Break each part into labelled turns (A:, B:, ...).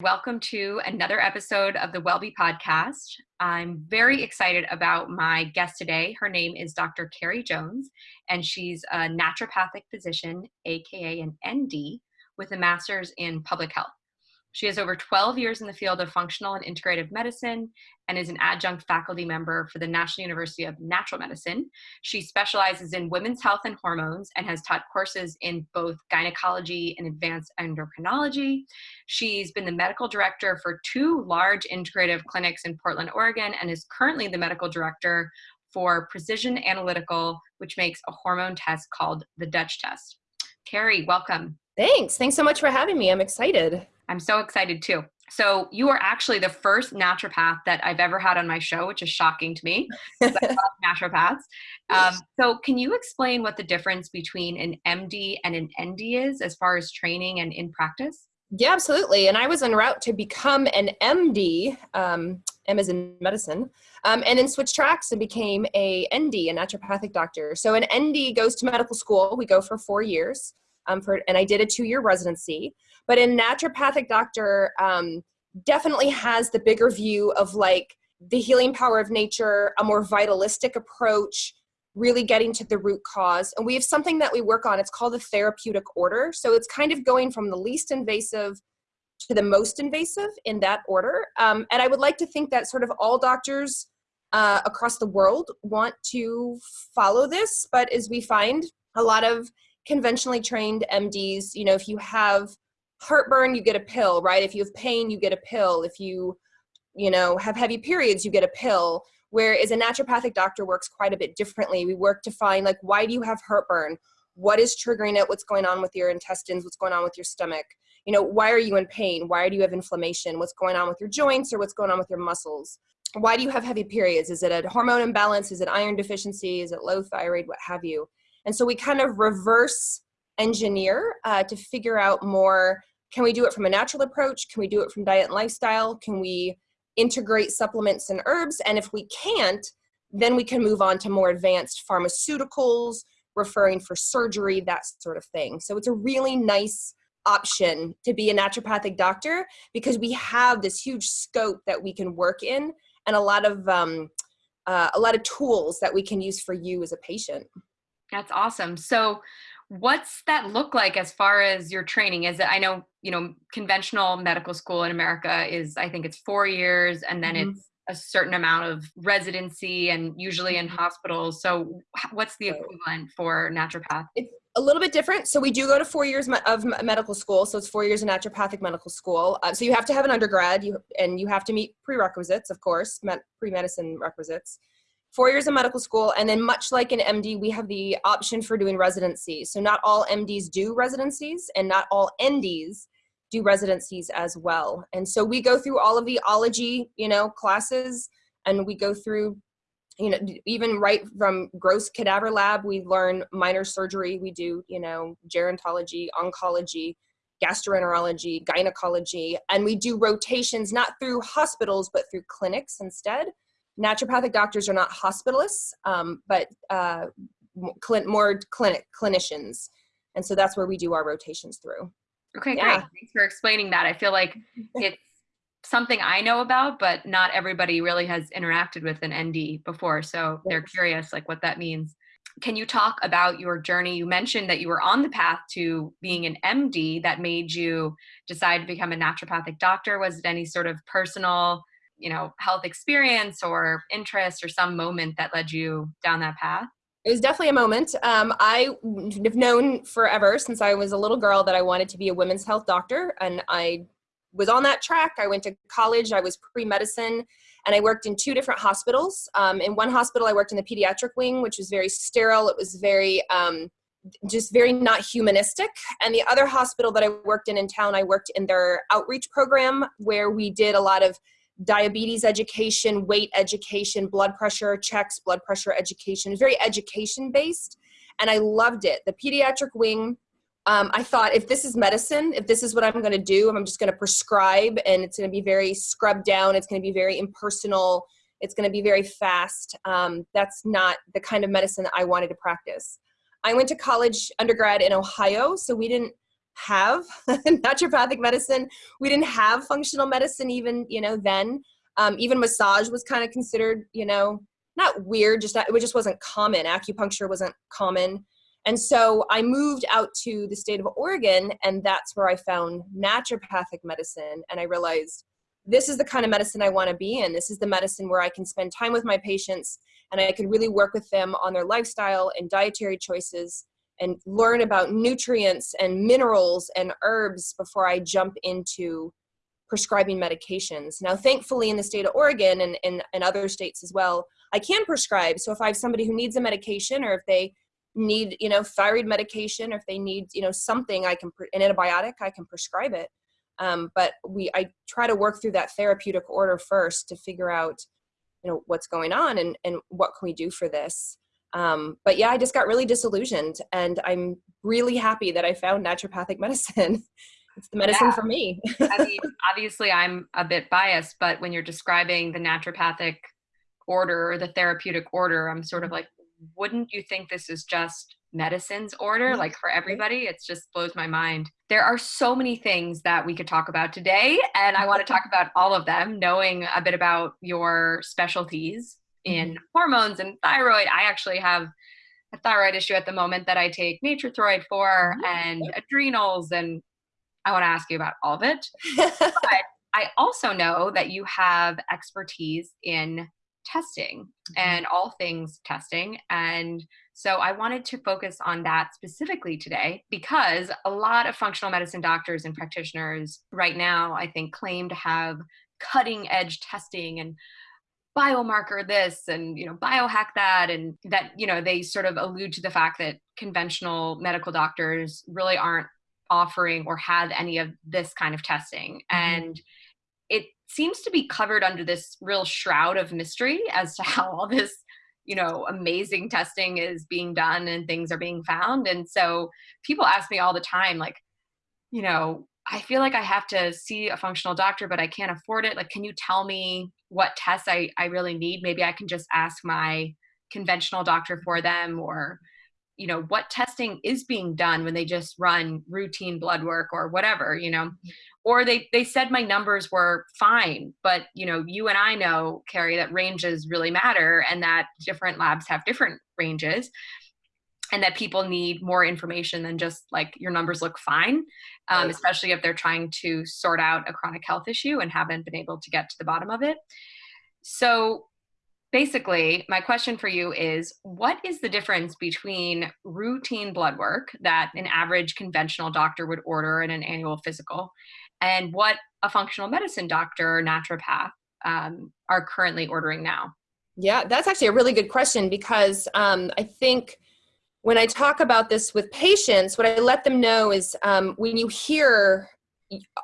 A: Welcome to another episode of the WellBe podcast. I'm very excited about my guest today. Her name is Dr. Carrie Jones, and she's a naturopathic physician, aka an ND, with a master's in public health. She has over 12 years in the field of functional and integrative medicine and is an adjunct faculty member for the National University of Natural Medicine. She specializes in women's health and hormones and has taught courses in both gynecology and advanced endocrinology. She's been the medical director for two large integrative clinics in Portland, Oregon, and is currently the medical director for Precision Analytical, which makes a hormone test called the Dutch test. Carrie, welcome.
B: Thanks. Thanks so much for having me. I'm excited.
A: I'm so excited too. So you are actually the first naturopath that I've ever had on my show, which is shocking to me because I love naturopaths. Um, so can you explain what the difference between an MD and an ND is as far as training and in practice?
B: Yeah, absolutely. And I was en route to become an MD, um, M is in medicine, um, and then switched tracks and became a ND, a naturopathic doctor. So an ND goes to medical school. We go for four years, um, for, and I did a two-year residency. But a naturopathic doctor um, definitely has the bigger view of like the healing power of nature, a more vitalistic approach, really getting to the root cause. And we have something that we work on. It's called the therapeutic order. So it's kind of going from the least invasive to the most invasive in that order. Um, and I would like to think that sort of all doctors uh, across the world want to follow this. But as we find, a lot of conventionally trained MDs, you know, if you have heartburn, you get a pill, right? If you have pain, you get a pill. If you, you know, have heavy periods, you get a pill. Whereas a naturopathic doctor works quite a bit differently. We work to find like, why do you have heartburn? What is triggering it? What's going on with your intestines? What's going on with your stomach? You know, why are you in pain? Why do you have inflammation? What's going on with your joints or what's going on with your muscles? Why do you have heavy periods? Is it a hormone imbalance? Is it iron deficiency? Is it low thyroid? What have you? And so we kind of reverse engineer uh, to figure out more can we do it from a natural approach? Can we do it from diet and lifestyle? Can we integrate supplements and herbs? And if we can't, then we can move on to more advanced pharmaceuticals, referring for surgery, that sort of thing. So it's a really nice option to be a naturopathic doctor because we have this huge scope that we can work in and a lot of um, uh, a lot of tools that we can use for you as a patient.
A: That's awesome. So what's that look like as far as your training? Is it i know you know conventional medical school in america is i think it's four years and then mm-hmm. it's a certain amount of residency and usually in mm-hmm. hospitals. So what's the equivalent for naturopath?
B: It's a little bit different. So we do go to four years of medical school. So it's four years of naturopathic medical school. Uh, so you have to have an undergrad. You and you have to meet prerequisites of course pre-medicine requisites four years of medical school, and then much like an MD, we have the option for doing residencies. So not all MDs do residencies, and not all NDs do residencies as well. And so we go through all of the ology, you know, classes, and we go through, you know, even right from gross cadaver lab, we learn minor surgery. We do, you know, gerontology, oncology, gastroenterology, gynecology, and we do rotations not through hospitals, but through clinics instead naturopathic doctors are not hospitalists, um, but uh, more clinic clinicians. And so that's where we do our rotations through.
A: Okay, yeah. great. Thanks for explaining that. I feel like it's something I know about, but not everybody really has interacted with an ND before. So they're curious like what that means. Can you talk about your journey? You mentioned that you were on the path to being an MD that made you decide to become a naturopathic doctor. Was it any sort of personal you know health experience or interest or some moment that led you down that path?
B: It was definitely a moment. Um, i have known forever since i was a little girl that i wanted to be a women's health doctor and i was on that track. I went to college. I was pre-medicine and i worked in two different hospitals. Um, in one hospital i worked in the pediatric wing which was very sterile. It was very um, just very not humanistic. And the other hospital that I worked in in town, I worked in their outreach program where we did a lot of diabetes education, weight education, blood pressure checks, blood pressure education. It's very education based. And I loved it. The pediatric wing, um, I thought if this is medicine, if this is what I'm going to do, I'm just going to prescribe and it's going to be very scrubbed down, it's going to be very impersonal, it's going to be very fast. Um, that's not the kind of medicine that I wanted to practice. I went to college undergrad in Ohio, so we didn't have naturopathic medicine. We didn't have functional medicine even, you know, then. Um, even massage was kind of considered, you know, not weird, just that it just wasn't common. Acupuncture wasn't common. And so I moved out to the state of Oregon, and that's where I found naturopathic medicine. And I realized this is the kind of medicine I want to be in. This is the medicine where I can spend time with my patients and I could really work with them on their lifestyle and dietary choices and learn about nutrients and minerals and herbs before I jump into prescribing medications. Now, thankfully, in the state of Oregon and, and, and other states as well, I can prescribe. So if I have somebody who needs a medication or if they need, you know, thyroid medication or if they need, you know, something, I can, an antibiotic, I can prescribe it. Um, but we, I try to work through that therapeutic order first to figure out, you know, what's going on and, and what can we do for this. Um, but yeah, I just got really disillusioned and I'm really happy that I found naturopathic medicine. it's the medicine yeah. for me.
A: I mean, obviously I'm a bit biased, but when you're describing the naturopathic order or the therapeutic order, I'm sort of like, wouldn't you think this is just medicines order? Like for everybody it just blows my mind. There are so many things that we could talk about today and i want to talk about all of them knowing a bit about your specialties in mm-hmm. hormones and thyroid i actually have a thyroid issue at the moment that i take nature-throid for mm-hmm. and adrenals and i want to ask you about all of it but i also know that you have expertise in testing mm-hmm. and all things testing and so I wanted to focus on that specifically today because a lot of functional medicine doctors and practitioners right now, I think, claim to have cutting edge testing and biomarker this and you know biohack that and that you know they sort of allude to the fact that conventional medical doctors really aren't offering or have any of this kind of testing mm-hmm. and it seems to be covered under this real shroud of mystery as to how all this you know amazing testing is being done and things are being found and so people ask me all the time like you know i feel like i have to see a functional doctor but i can't afford it. Like can you tell me what tests i, I really need? Maybe i can just ask my conventional doctor for them or you know what testing is being done when they just run routine blood work or whatever you know? Mm. Or they they said my numbers were fine but you know you and i know carrie that ranges really matter and that different labs have different ranges and that people need more information than just like your numbers look fine um, especially if they're trying to sort out a chronic health issue and haven't been able to get to the bottom of it so basically, my question for you is what is the difference between routine blood work that an average conventional doctor would order in an annual physical and what a functional medicine doctor or naturopath um, are currently ordering now?
B: Yeah, that's actually a really good question because um, I think when I talk about this with patients, what I let them know is um, when you hear,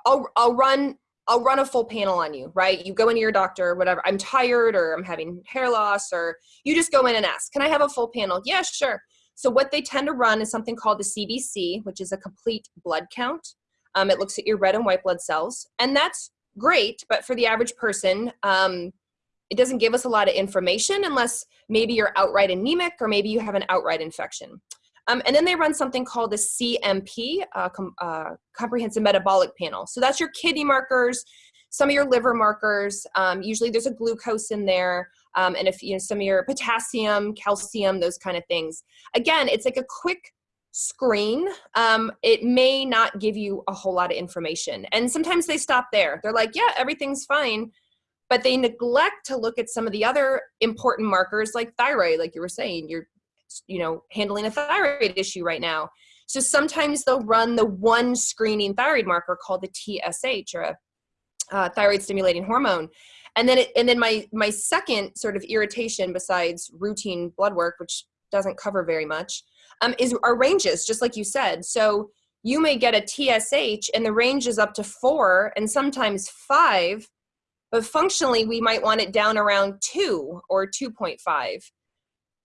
B: I'll, I'll run I'll run a full panel on you, right? You go into your doctor, or whatever. I'm tired, or I'm having hair loss, or you just go in and ask, "Can I have a full panel?" Yeah, sure. So what they tend to run is something called the CBC, which is a complete blood count. Um, it looks at your red and white blood cells, and that's great. But for the average person, um, it doesn't give us a lot of information unless maybe you're outright anemic or maybe you have an outright infection. Um, and then they run something called the CMP, uh, com uh, Comprehensive Metabolic Panel. So that's your kidney markers, some of your liver markers. Um, usually there's a glucose in there, um, and if you know some of your potassium, calcium, those kind of things. Again, it's like a quick screen. Um, it may not give you a whole lot of information, and sometimes they stop there. They're like, yeah, everything's fine. But they neglect to look at some of the other important markers like thyroid, like you were saying, you're you know, handling a thyroid issue right now. So sometimes they'll run the one screening thyroid marker called the TSH or a uh, thyroid stimulating hormone. And then, it, and then my, my second sort of irritation besides routine blood work, which doesn't cover very much, um, is our ranges, just like you said. So you may get a TSH and the range is up to four and sometimes five, but functionally we might want it down around two or 2.5.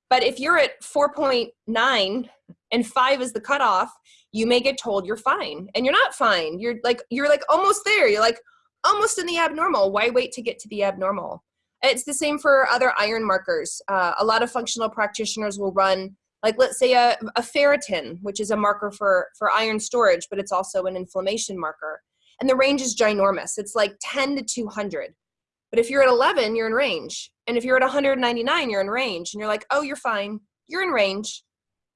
B: But if you're at 4.9 and five is the cutoff, you may get told you're fine and you're not fine. You're like, you're like almost there. You're like almost in the abnormal. Why wait to get to the abnormal? It's the same for other iron markers. Uh, a lot of functional practitioners will run like let's say a, a ferritin, which is a marker for, for iron storage, but it's also an inflammation marker. And the range is ginormous. It's like 10 to 200. But if you're at 11, you're in range. And if you're at 199, you're in range. And you're like, oh, you're fine. You're in range.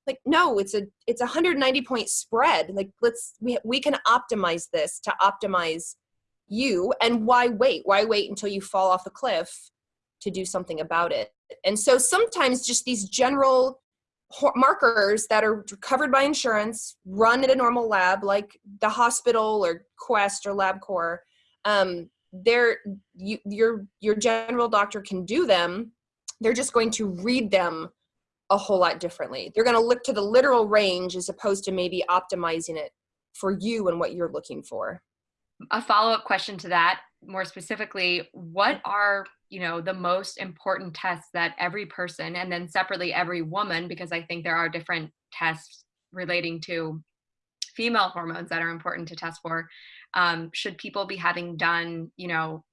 B: Like, no, it's a it's a 190 point spread. Like, let's we we can optimize this to optimize you. And why wait? Why wait until you fall off the cliff to do something about it? And so sometimes just these general markers that are covered by insurance, run at a normal lab like the hospital or Quest or LabCorp, um, they're you, your your general doctor can do them. They're just going to read them a whole lot differently. They're going to look to the literal range as opposed to maybe optimizing it for you and what you're looking for.
A: A follow up question to that, more specifically, what are you know the most important tests that every person and then separately every woman because i think there are different tests relating to female hormones that are important to test for um, should people be having done you know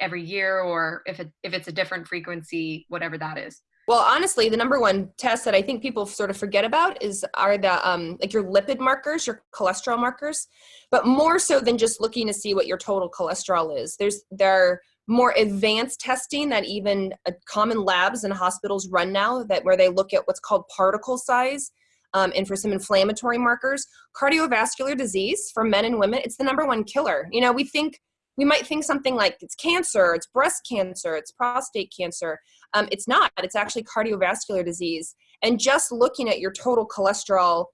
A: every year or if it if it's a different frequency whatever that is?
B: Well honestly the number one test that i think people sort of forget about is are the um, like your lipid markers your cholesterol markers but more so than just looking to see what your total cholesterol is. There's there more advanced testing that even uh, common labs and hospitals run now that where they look at what's called particle size um, and for some inflammatory markers. Cardiovascular disease for men and women it's the number one killer. You know we think we might think something like it's cancer it's breast cancer it's prostate cancer. Um, it's not. It's actually cardiovascular disease. And just looking at your total cholesterol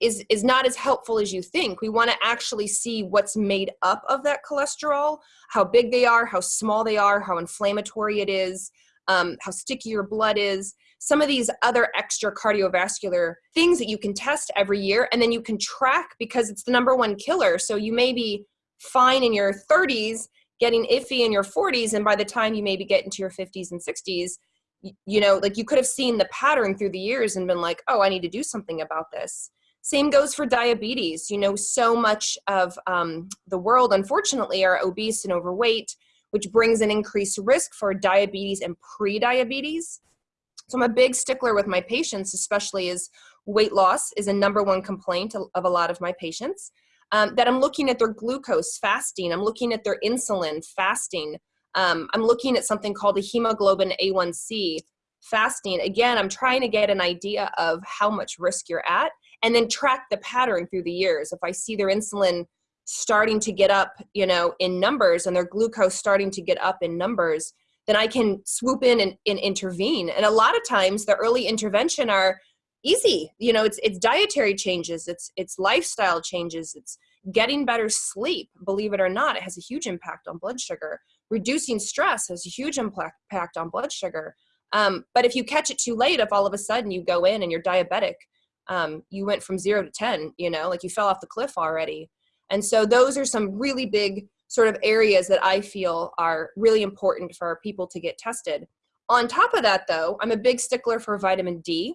B: is is not as helpful as you think. We want to actually see what's made up of that cholesterol how big they are how small they are how inflammatory it is um, how sticky your blood is some of these other extra cardiovascular things that you can test every year and then you can track because it's the number one killer. So you may be fine in your 30s getting iffy in your 40s and by the time you maybe get into your 50s and 60s you know like you could have seen the pattern through the years and been like oh i need to do something about this same goes for diabetes. You know, so much of um, the world, unfortunately, are obese and overweight, which brings an increased risk for diabetes and pre-diabetes. So I'm a big stickler with my patients, especially as weight loss is a number one complaint of a lot of my patients. Um, that I'm looking at their glucose fasting, I'm looking at their insulin fasting, um, I'm looking at something called the hemoglobin A1C fasting. Again, I'm trying to get an idea of how much risk you're at and then track the pattern through the years. If I see their insulin starting to get up, you know, in numbers and their glucose starting to get up in numbers, then I can swoop in and, and intervene. And a lot of times the early intervention are easy. You know, it's it's dietary changes, it's it's lifestyle changes, it's getting better sleep. Believe it or not, it has a huge impact on blood sugar. Reducing stress has a huge impact on blood sugar. Um, but if you catch it too late, if all of a sudden you go in and you're diabetic, um, you went from zero to 10, you know, like you fell off the cliff already. And so those are some really big sort of areas that I feel are really important for people to get tested. On top of that, though, I'm a big stickler for vitamin D.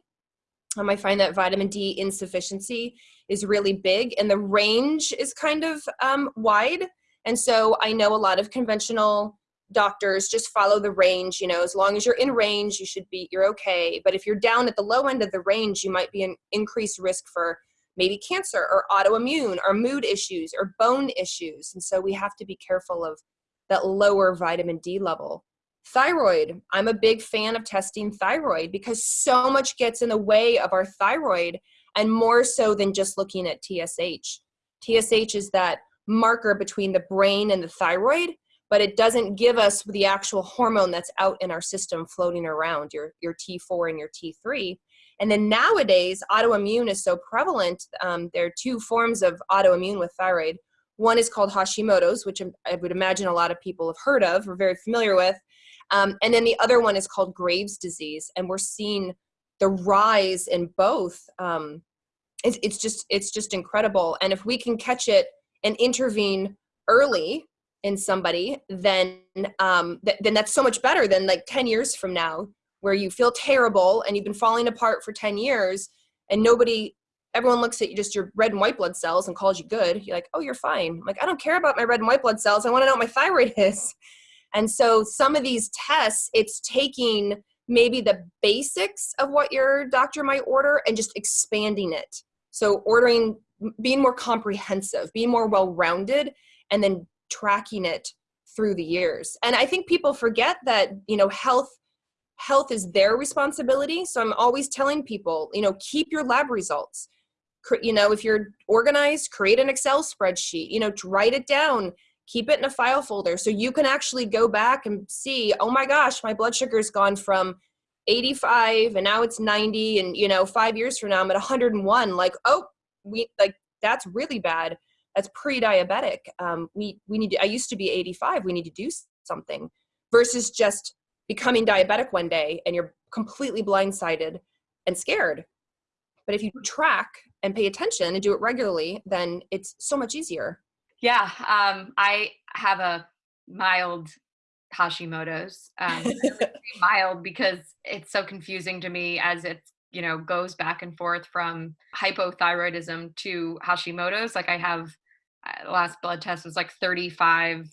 B: Um, I find that vitamin D insufficiency is really big and the range is kind of um, wide. And so I know a lot of conventional doctors just follow the range you know as long as you're in range you should be you're okay. But if you're down at the low end of the range you might be an increased risk for maybe cancer or autoimmune or mood issues or bone issues. And so we have to be careful of that lower vitamin d level. Thyroid i'm a big fan of testing thyroid because so much gets in the way of our thyroid and more so than just looking at tsh tsh is that marker between the brain and the thyroid but it doesn't give us the actual hormone that's out in our system floating around, your, your T4 and your T3. And then nowadays, autoimmune is so prevalent. Um, there are two forms of autoimmune with thyroid. One is called Hashimoto's, which I would imagine a lot of people have heard of or very familiar with. Um, and then the other one is called Graves' disease. And we're seeing the rise in both. Um, it's, it's, just, it's just incredible. And if we can catch it and intervene early, in somebody, then um, th- then that's so much better than like 10 years from now, where you feel terrible and you've been falling apart for 10 years, and nobody, everyone looks at you just your red and white blood cells and calls you good. You're like, oh, you're fine. I'm like, I don't care about my red and white blood cells. I want to know what my thyroid is. And so some of these tests, it's taking maybe the basics of what your doctor might order and just expanding it. So ordering, being more comprehensive, being more well-rounded, and then tracking it through the years. And I think people forget that, you know, health health is their responsibility. So I'm always telling people, you know, keep your lab results. You know, if you're organized, create an Excel spreadsheet, you know, write it down, keep it in a file folder so you can actually go back and see, oh my gosh, my blood sugar's gone from 85 and now it's 90 and you know, 5 years from now I'm at 101 like, oh, we like that's really bad. That's pre-diabetic. Um, we we need to, I used to be 85. We need to do something versus just becoming diabetic one day and you're completely blindsided and scared. But if you track and pay attention and do it regularly, then it's so much easier.
A: Yeah, um, I have a mild Hashimoto's. Um, mild because it's so confusing to me as it you know goes back and forth from hypothyroidism to Hashimoto's. Like I have uh, last blood test was like 35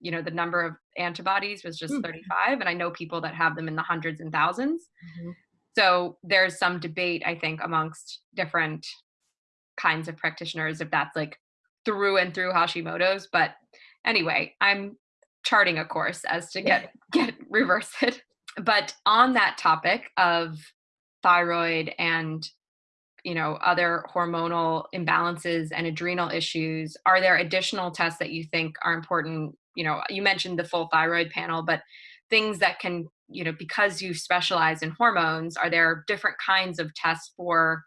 A: you know the number of antibodies was just mm-hmm. 35 and i know people that have them in the hundreds and 1000s mm-hmm. so there's some debate i think amongst different kinds of practitioners if that's like through and through hashimoto's but anyway i'm charting a course as to get get reverse it but on that topic of thyroid and you know other hormonal imbalances and adrenal issues are there additional tests that you think are important? You know you mentioned the full thyroid panel but things that can you know because you specialize in hormones are there different kinds of tests for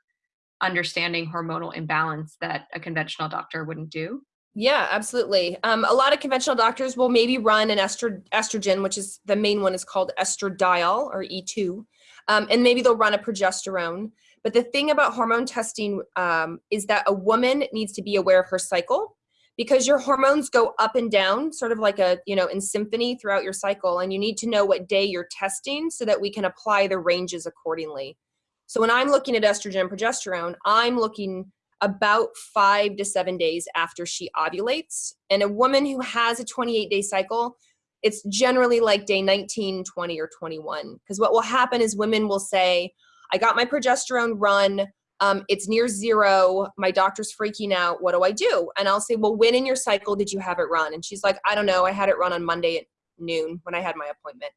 A: understanding hormonal imbalance that a conventional doctor wouldn't do?
B: Yeah absolutely. Um, a lot of conventional doctors will maybe run an estro- estrogen which is the main one is called estradiol or e2 um, and maybe they'll run a progesterone but the thing about hormone testing um, is that a woman needs to be aware of her cycle because your hormones go up and down sort of like a you know in symphony throughout your cycle and you need to know what day you're testing so that we can apply the ranges accordingly. So when i'm looking at estrogen and progesterone i'm looking about five to seven days after she ovulates. And a woman who has a 28 day cycle it's generally like day 19 20 or 21 because what will happen is women will say i got my progesterone run um, it's near zero. My doctor's freaking out. What do I do? And I'll say, well, when in your cycle did you have it run? And she's like, I don't know. I had it run on Monday at noon when I had my appointment.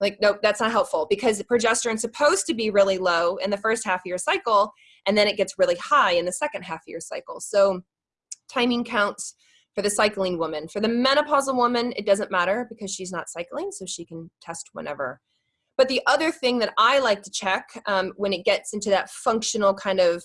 B: Like, nope, that's not helpful because progesterone's supposed to be really low in the first half of your cycle, and then it gets really high in the second half of your cycle. So timing counts for the cycling woman. For the menopausal woman, it doesn't matter because she's not cycling, so she can test whenever. But the other thing that I like to check um, when it gets into that functional kind of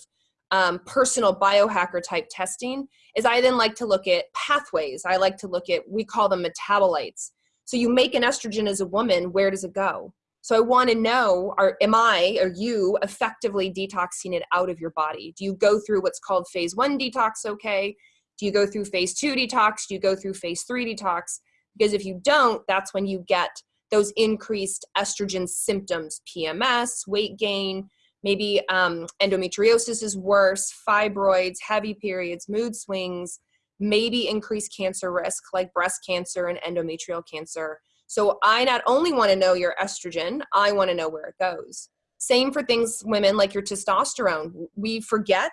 B: um, personal biohacker type testing is I then like to look at pathways. I like to look at, we call them metabolites. So you make an estrogen as a woman, where does it go? So I want to know, are, am I or you effectively detoxing it out of your body? Do you go through what's called phase one detox okay? Do you go through phase two detox? Do you go through phase three detox? Because if you don't, that's when you get those increased estrogen symptoms, PMS, weight gain, maybe um, endometriosis is worse, fibroids, heavy periods, mood swings, maybe increased cancer risk like breast cancer and endometrial cancer. So I not only want to know your estrogen, I want to know where it goes. Same for things, women, like your testosterone. We forget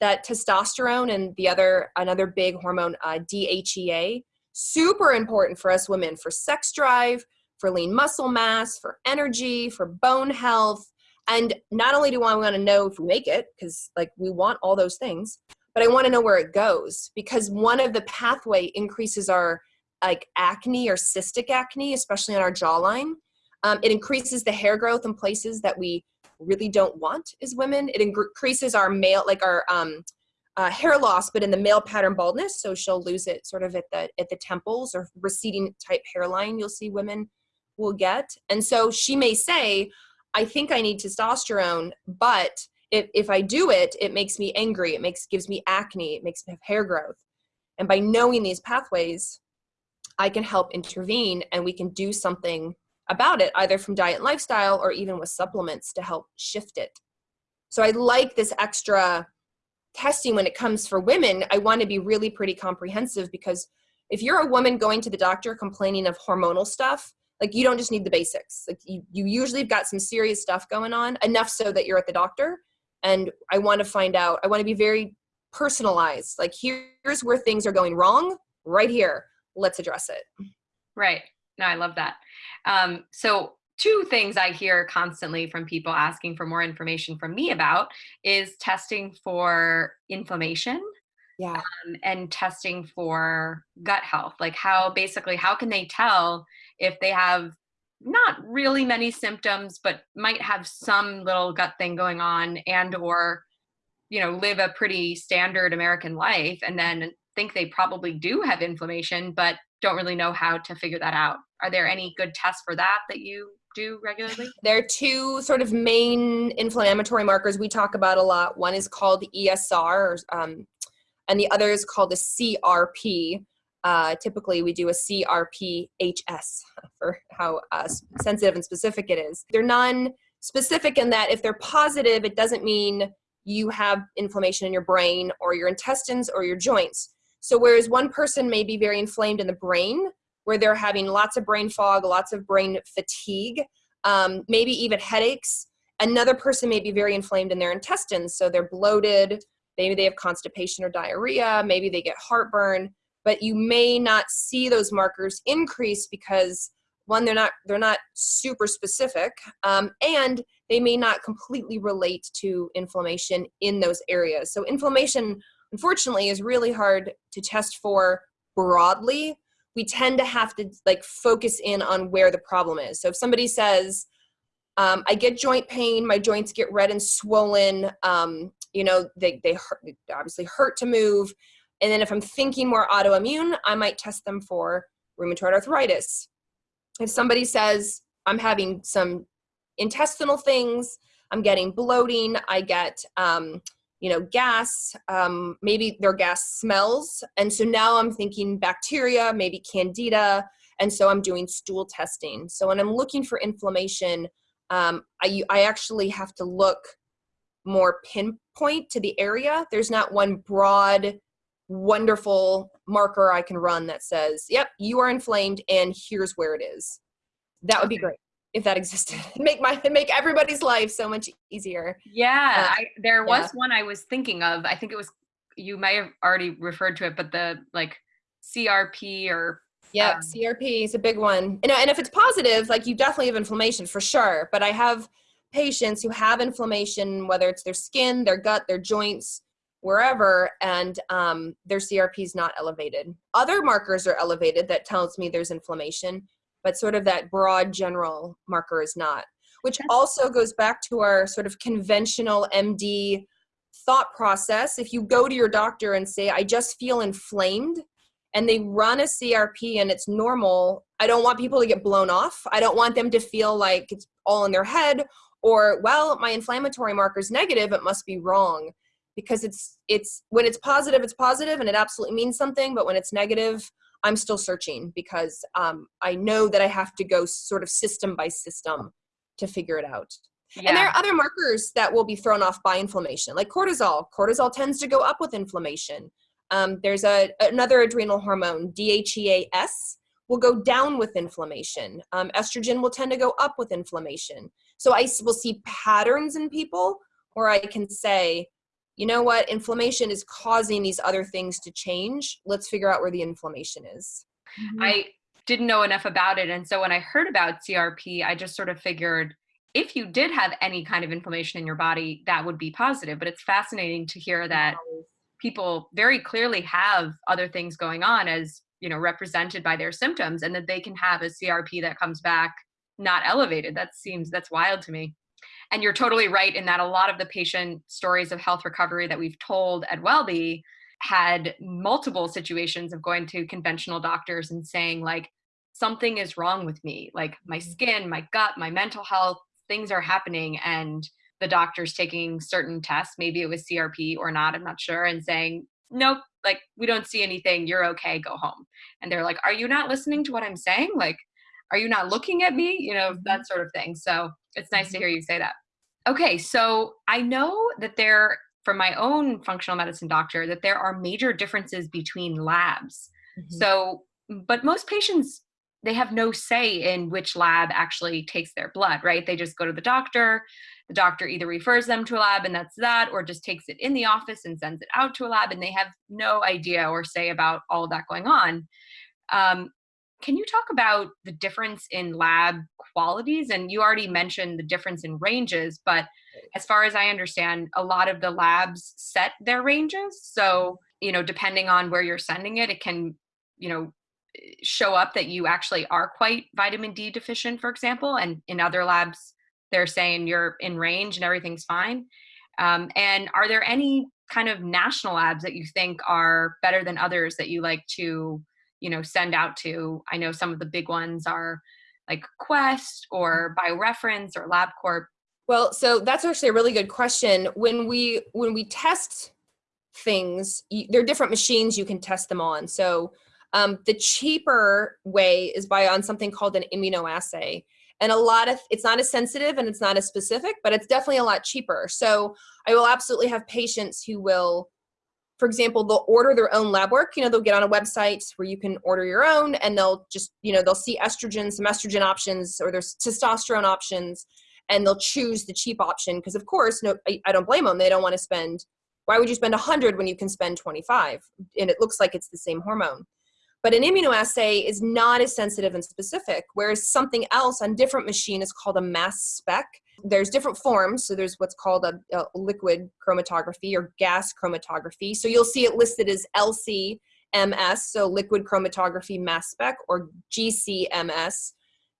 B: that testosterone and the other, another big hormone, uh, DHEA, super important for us women for sex drive, for lean muscle mass, for energy, for bone health. And not only do I want to know if we make it, because like we want all those things, but I want to know where it goes because one of the pathway increases our like acne or cystic acne, especially on our jawline. Um, it increases the hair growth in places that we really don't want as women. It increases our male, like our um, uh, hair loss, but in the male pattern baldness. So she'll lose it sort of at the at the temples or receding type hairline. You'll see women will get. And so she may say, I think I need testosterone, but if, if I do it, it makes me angry. It makes gives me acne. It makes me have hair growth. And by knowing these pathways, I can help intervene and we can do something about it, either from diet and lifestyle or even with supplements to help shift it. So I like this extra testing when it comes for women. I want to be really pretty comprehensive because if you're a woman going to the doctor complaining of hormonal stuff, like you don't just need the basics. Like you, you usually have got some serious stuff going on enough so that you're at the doctor. And i want to find out i want to be very personalized. Like here's where things are going wrong right here. Let's address it.
A: Right. No i love that. Um, so two things i hear constantly from people asking for more information from me about is testing for inflammation
B: yeah.
A: um, and testing for gut health. Like how basically how can they tell if they have not really many symptoms but might have some little gut thing going on and or you know live a pretty standard american life and then think they probably do have inflammation but don't really know how to figure that out. Are there any good tests for that that you do regularly?
B: There are two sort of main inflammatory markers we talk about a lot. One is called esr um, and the other is called the CRP. Uh, typically, we do a CRPHS for how uh, sensitive and specific it is. They're non-specific in that if they're positive, it doesn't mean you have inflammation in your brain or your intestines or your joints. So whereas one person may be very inflamed in the brain, where they're having lots of brain fog, lots of brain fatigue, um, maybe even headaches, another person may be very inflamed in their intestines, so they're bloated, Maybe they have constipation or diarrhea, maybe they get heartburn, but you may not see those markers increase because one, they're not they're not super specific, um, and they may not completely relate to inflammation in those areas. So inflammation, unfortunately, is really hard to test for broadly. We tend to have to like focus in on where the problem is. So if somebody says, um, I get joint pain, my joints get red and swollen, um, you know they, they, hurt, they obviously hurt to move and then if i'm thinking more autoimmune i might test them for rheumatoid arthritis if somebody says i'm having some intestinal things i'm getting bloating i get um, you know gas um, maybe their gas smells and so now i'm thinking bacteria maybe candida and so i'm doing stool testing so when i'm looking for inflammation um, I, I actually have to look more pinpoint to the area. There's not one broad, wonderful marker I can run that says, yep, you are inflamed and here's where it is. That would be great if that existed. make my make everybody's life so much easier.
A: Yeah, uh, I, there was yeah. one I was thinking of. I think it was you may have already referred to it, but the like CRP or
B: yeah, um, CRP is a big one. And, and if it's positive, like you definitely have inflammation for sure. But I have patients who have inflammation, whether it's their skin, their gut, their joints, wherever, and um, their CRP is not elevated. Other markers are elevated that tells me there's inflammation, but sort of that broad general marker is not, which also goes back to our sort of conventional MD thought process. If you go to your doctor and say, I just feel inflamed, and they run a CRP and it's normal, I don't want people to get blown off. I don't want them to feel like it's all in their head or well my inflammatory marker is negative it must be wrong because it's it's when it's positive it's positive and it absolutely means something but when it's negative i'm still searching because um, i know that i have to go sort of system by system to figure it out yeah. and there are other markers that will be thrown off by inflammation like cortisol cortisol tends to go up with inflammation um, there's a another adrenal hormone DHEAS will go down with inflammation. Um, estrogen will tend to go up with inflammation. So I will see patterns in people where I can say, you know what, inflammation is causing these other things to change. Let's figure out where the inflammation is.
A: Mm-hmm. I didn't know enough about it. And so when I heard about CRP, I just sort of figured if you did have any kind of inflammation in your body, that would be positive. But it's fascinating to hear that people very clearly have other things going on as you know represented by their symptoms and that they can have a crp that comes back not elevated that seems that's wild to me and you're totally right in that a lot of the patient stories of health recovery that we've told at wellbe had multiple situations of going to conventional doctors and saying like something is wrong with me. Like my mm-hmm. skin my gut my mental health things are happening. And the doctor's taking certain tests maybe it was crp or not i'm not sure and saying nope like we don't see anything. You're okay. Go home. And they're like are you not listening to what i'm saying? Like are you not looking at me you know that mm-hmm. sort of thing so it's nice to mm-hmm. hear you say that okay so i know that there from my own functional medicine doctor that there are major differences between labs mm-hmm. so but most patients they have no say in which lab actually takes their blood, right? They just go to the doctor. The doctor either refers them to a lab and that's that, or just takes it in the office and sends it out to a lab, and they have no idea or say about all that going on. Um, can you talk about the difference in lab qualities? And you already mentioned the difference in ranges, but as far as I understand, a lot of the labs set their ranges. So, you know, depending on where you're sending it, it can, you know, show up that you actually are quite vitamin D deficient, for example, and in other labs, they're saying you're in range and everything's fine. Um, and are there any kind of national labs that you think are better than others that you like to, you know, send out to? I know some of the big ones are like Quest or BioReference or LabCorp.
B: Well, so that's actually a really good question. When we when we test things, you, there are different machines you can test them on. So um, the cheaper way is by on something called an immunoassay. And a lot of, it's not as sensitive and it's not as specific, but it's definitely a lot cheaper. So I will absolutely have patients who will, for example, they'll order their own lab work. You know, they'll get on a website where you can order your own and they'll just, you know, they'll see estrogen, some estrogen options or there's testosterone options and they'll choose the cheap option. Because of course, no, I, I don't blame them. They don't want to spend, why would you spend 100 when you can spend 25? And it looks like it's the same hormone. But an immunoassay is not as sensitive and specific, whereas something else on different machine is called a mass spec. There's different forms. So there's what's called a, a liquid chromatography or gas chromatography. So you'll see it listed as LCMS, so liquid chromatography mass spec, or GCMS,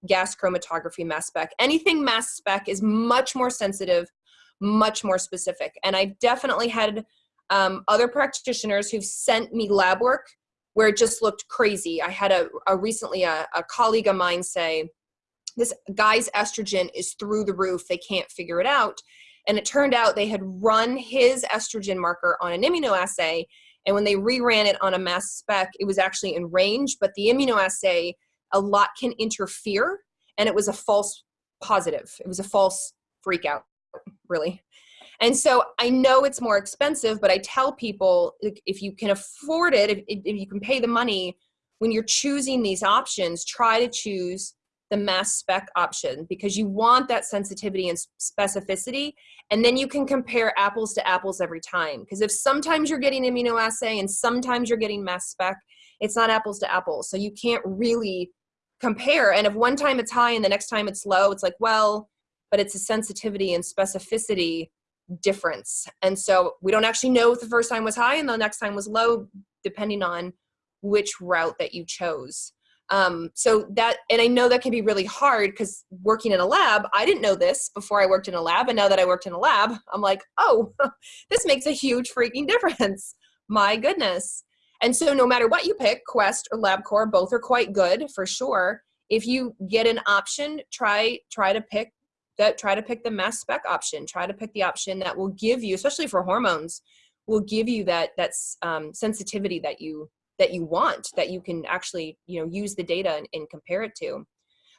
B: gas chromatography mass spec. Anything mass spec is much more sensitive, much more specific. And I definitely had um, other practitioners who've sent me lab work where it just looked crazy. I had a, a recently a, a colleague of mine say, this guy's estrogen is through the roof. They can't figure it out. And it turned out they had run his estrogen marker on an immunoassay. And when they reran it on a mass spec, it was actually in range, but the immunoassay, a lot can interfere. And it was a false positive. It was a false freak out, really. And so I know it's more expensive, but I tell people if you can afford it, if, if you can pay the money, when you're choosing these options, try to choose the mass spec option because you want that sensitivity and specificity. And then you can compare apples to apples every time because if sometimes you're getting immunoassay and sometimes you're getting mass spec it's not apples to apples. So you can't really compare. And if one time it's high and the next time it's low it's like well but it's a sensitivity and specificity difference. And so we don't actually know if the first time was high and the next time was low, depending on which route that you chose. Um, so that, and I know that can be really hard because working in a lab, I didn't know this before I worked in a lab. And now that I worked in a lab, I'm like, oh, this makes a huge freaking difference. My goodness. And so no matter what you pick, Quest or LabCorp, both are quite good for sure. If you get an option, try try to pick that try to pick the mass spec option. Try to pick the option that will give you especially for hormones will give you that that's um, sensitivity that you that you want that you can actually you know use the data and, and compare it to.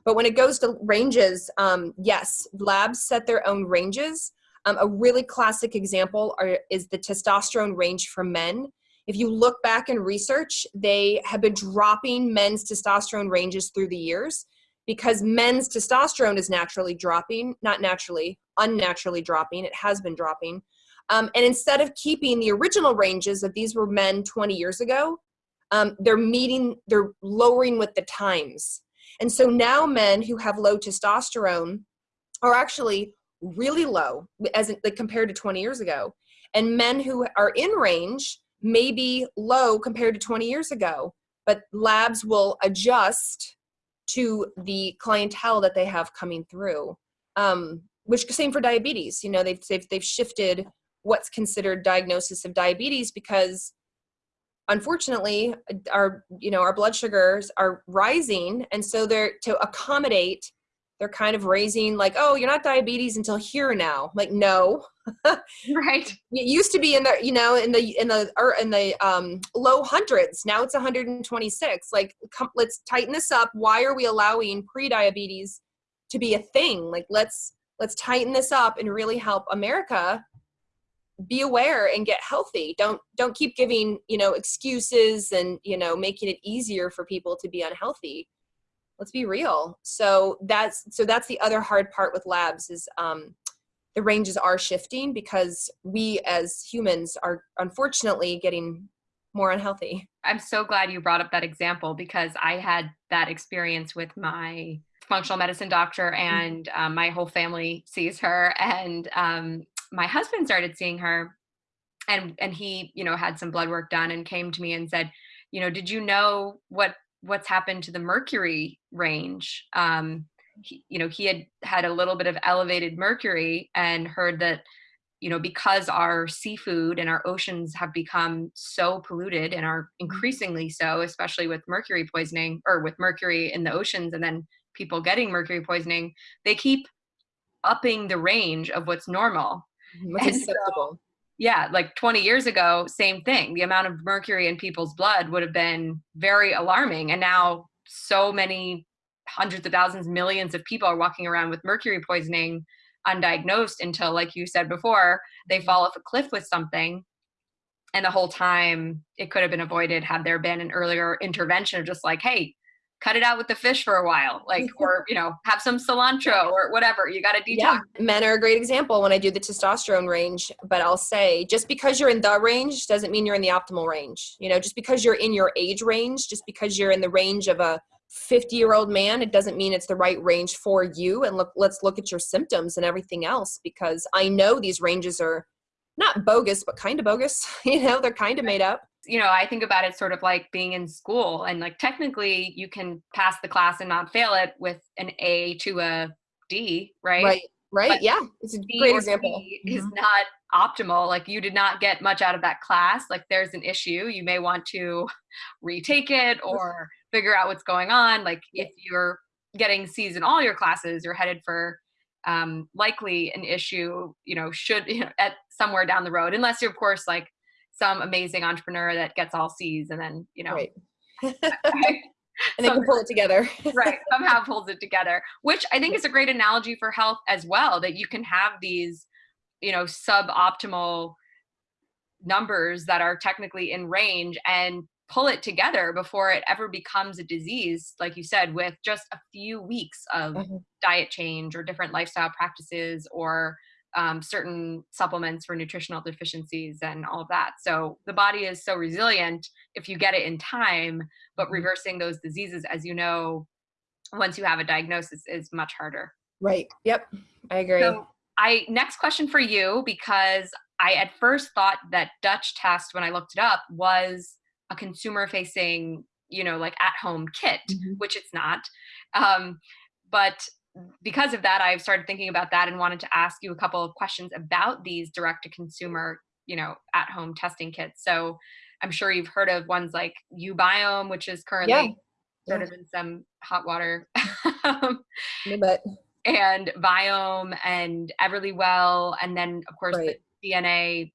B: But when it goes to ranges um, yes labs set their own ranges. Um, a really classic example are, is the testosterone range for men. If you look back in research they have been dropping men's testosterone ranges through the years because men's testosterone is naturally dropping, not naturally, unnaturally dropping, it has been dropping. Um, and instead of keeping the original ranges that these were men 20 years ago, um, they're meeting, they're lowering with the times. And so now men who have low testosterone are actually really low as in, like compared to 20 years ago. And men who are in range may be low compared to 20 years ago, but labs will adjust to the clientele that they have coming through. Um, which same for diabetes. You know, they've, they've they've shifted what's considered diagnosis of diabetes because unfortunately our you know our blood sugars are rising and so they're to accommodate they're kind of raising like oh you're not diabetes until here now. Like no.
A: Right.
B: It used to be in the you know in the in the or in the um low hundreds. Now it's 126 like come, let's tighten this up. Why are we allowing pre-diabetes to be a thing? Like let's let's tighten this up and really help america be aware and get healthy. Don't don't keep giving you know excuses and you know making it easier for people to be unhealthy let's be real. So that's so that's the other hard part with labs is um, the ranges are shifting because we as humans are unfortunately getting more unhealthy.
A: I'm so glad you brought up that example because i had that experience with my functional medicine doctor and um, my whole family sees her and um, my husband started seeing her and and he you know had some blood work done and came to me and said you know did you know what what's happened to the mercury range um he, you know he had had a little bit of elevated mercury and heard that you know because our seafood and our oceans have become so polluted and are mm-hmm. increasingly so especially with mercury poisoning or with mercury in the oceans and then people getting mercury poisoning they keep upping the range of what's normal
B: what's acceptable so,
A: yeah, like 20 years ago, same thing. The amount of mercury in people's blood would have been very alarming. And now so many hundreds of thousands, millions of people are walking around with mercury poisoning undiagnosed until, like you said before, they mm-hmm. fall off a cliff with something. And the whole time it could have been avoided had there been an earlier intervention of just like, hey, cut it out with the fish for a while like or you know have some cilantro or whatever you got to detox yeah.
B: men are a great example when i do the testosterone range but i'll say just because you're in the range doesn't mean you're in the optimal range you know just because you're in your age range just because you're in the range of a 50 year old man it doesn't mean it's the right range for you and look let's look at your symptoms and everything else because i know these ranges are not bogus but kind of bogus you know they're kind of made up
A: you know, I think about it sort of like being in school and like technically you can pass the class and not fail it with an A to a D, right?
B: Right. Right. But yeah. It's a D great example.
A: Mm-hmm. Is not optimal. Like you did not get much out of that class. Like there's an issue. You may want to retake it or figure out what's going on. Like if you're getting C's in all your classes, you're headed for um, likely an issue, you know, should you know, at somewhere down the road, unless you're of course like some amazing entrepreneur that gets all C's and then, you know, right.
B: and they can pull it together.
A: right. Somehow pulls it together, which I think is a great analogy for health as well, that you can have these, you know, suboptimal numbers that are technically in range and pull it together before it ever becomes a disease, like you said, with just a few weeks of mm-hmm. diet change or different lifestyle practices or um, certain supplements for nutritional deficiencies and all of that. So the body is so resilient if you get it in time, but mm-hmm. reversing those diseases, as you know, once you have a diagnosis is much harder.
B: Right. Yep. I agree. So
A: I next question for you because I at first thought that Dutch test when I looked it up was a consumer facing, you know, like at home kit, mm-hmm. which it's not. Um, but because of that, I've started thinking about that and wanted to ask you a couple of questions about these direct to consumer, you know, at home testing kits. So I'm sure you've heard of ones like uBiome, which is currently yeah. sort yeah. of in some hot water.
B: but
A: and Viome and Everlywell, and then of course right. the DNA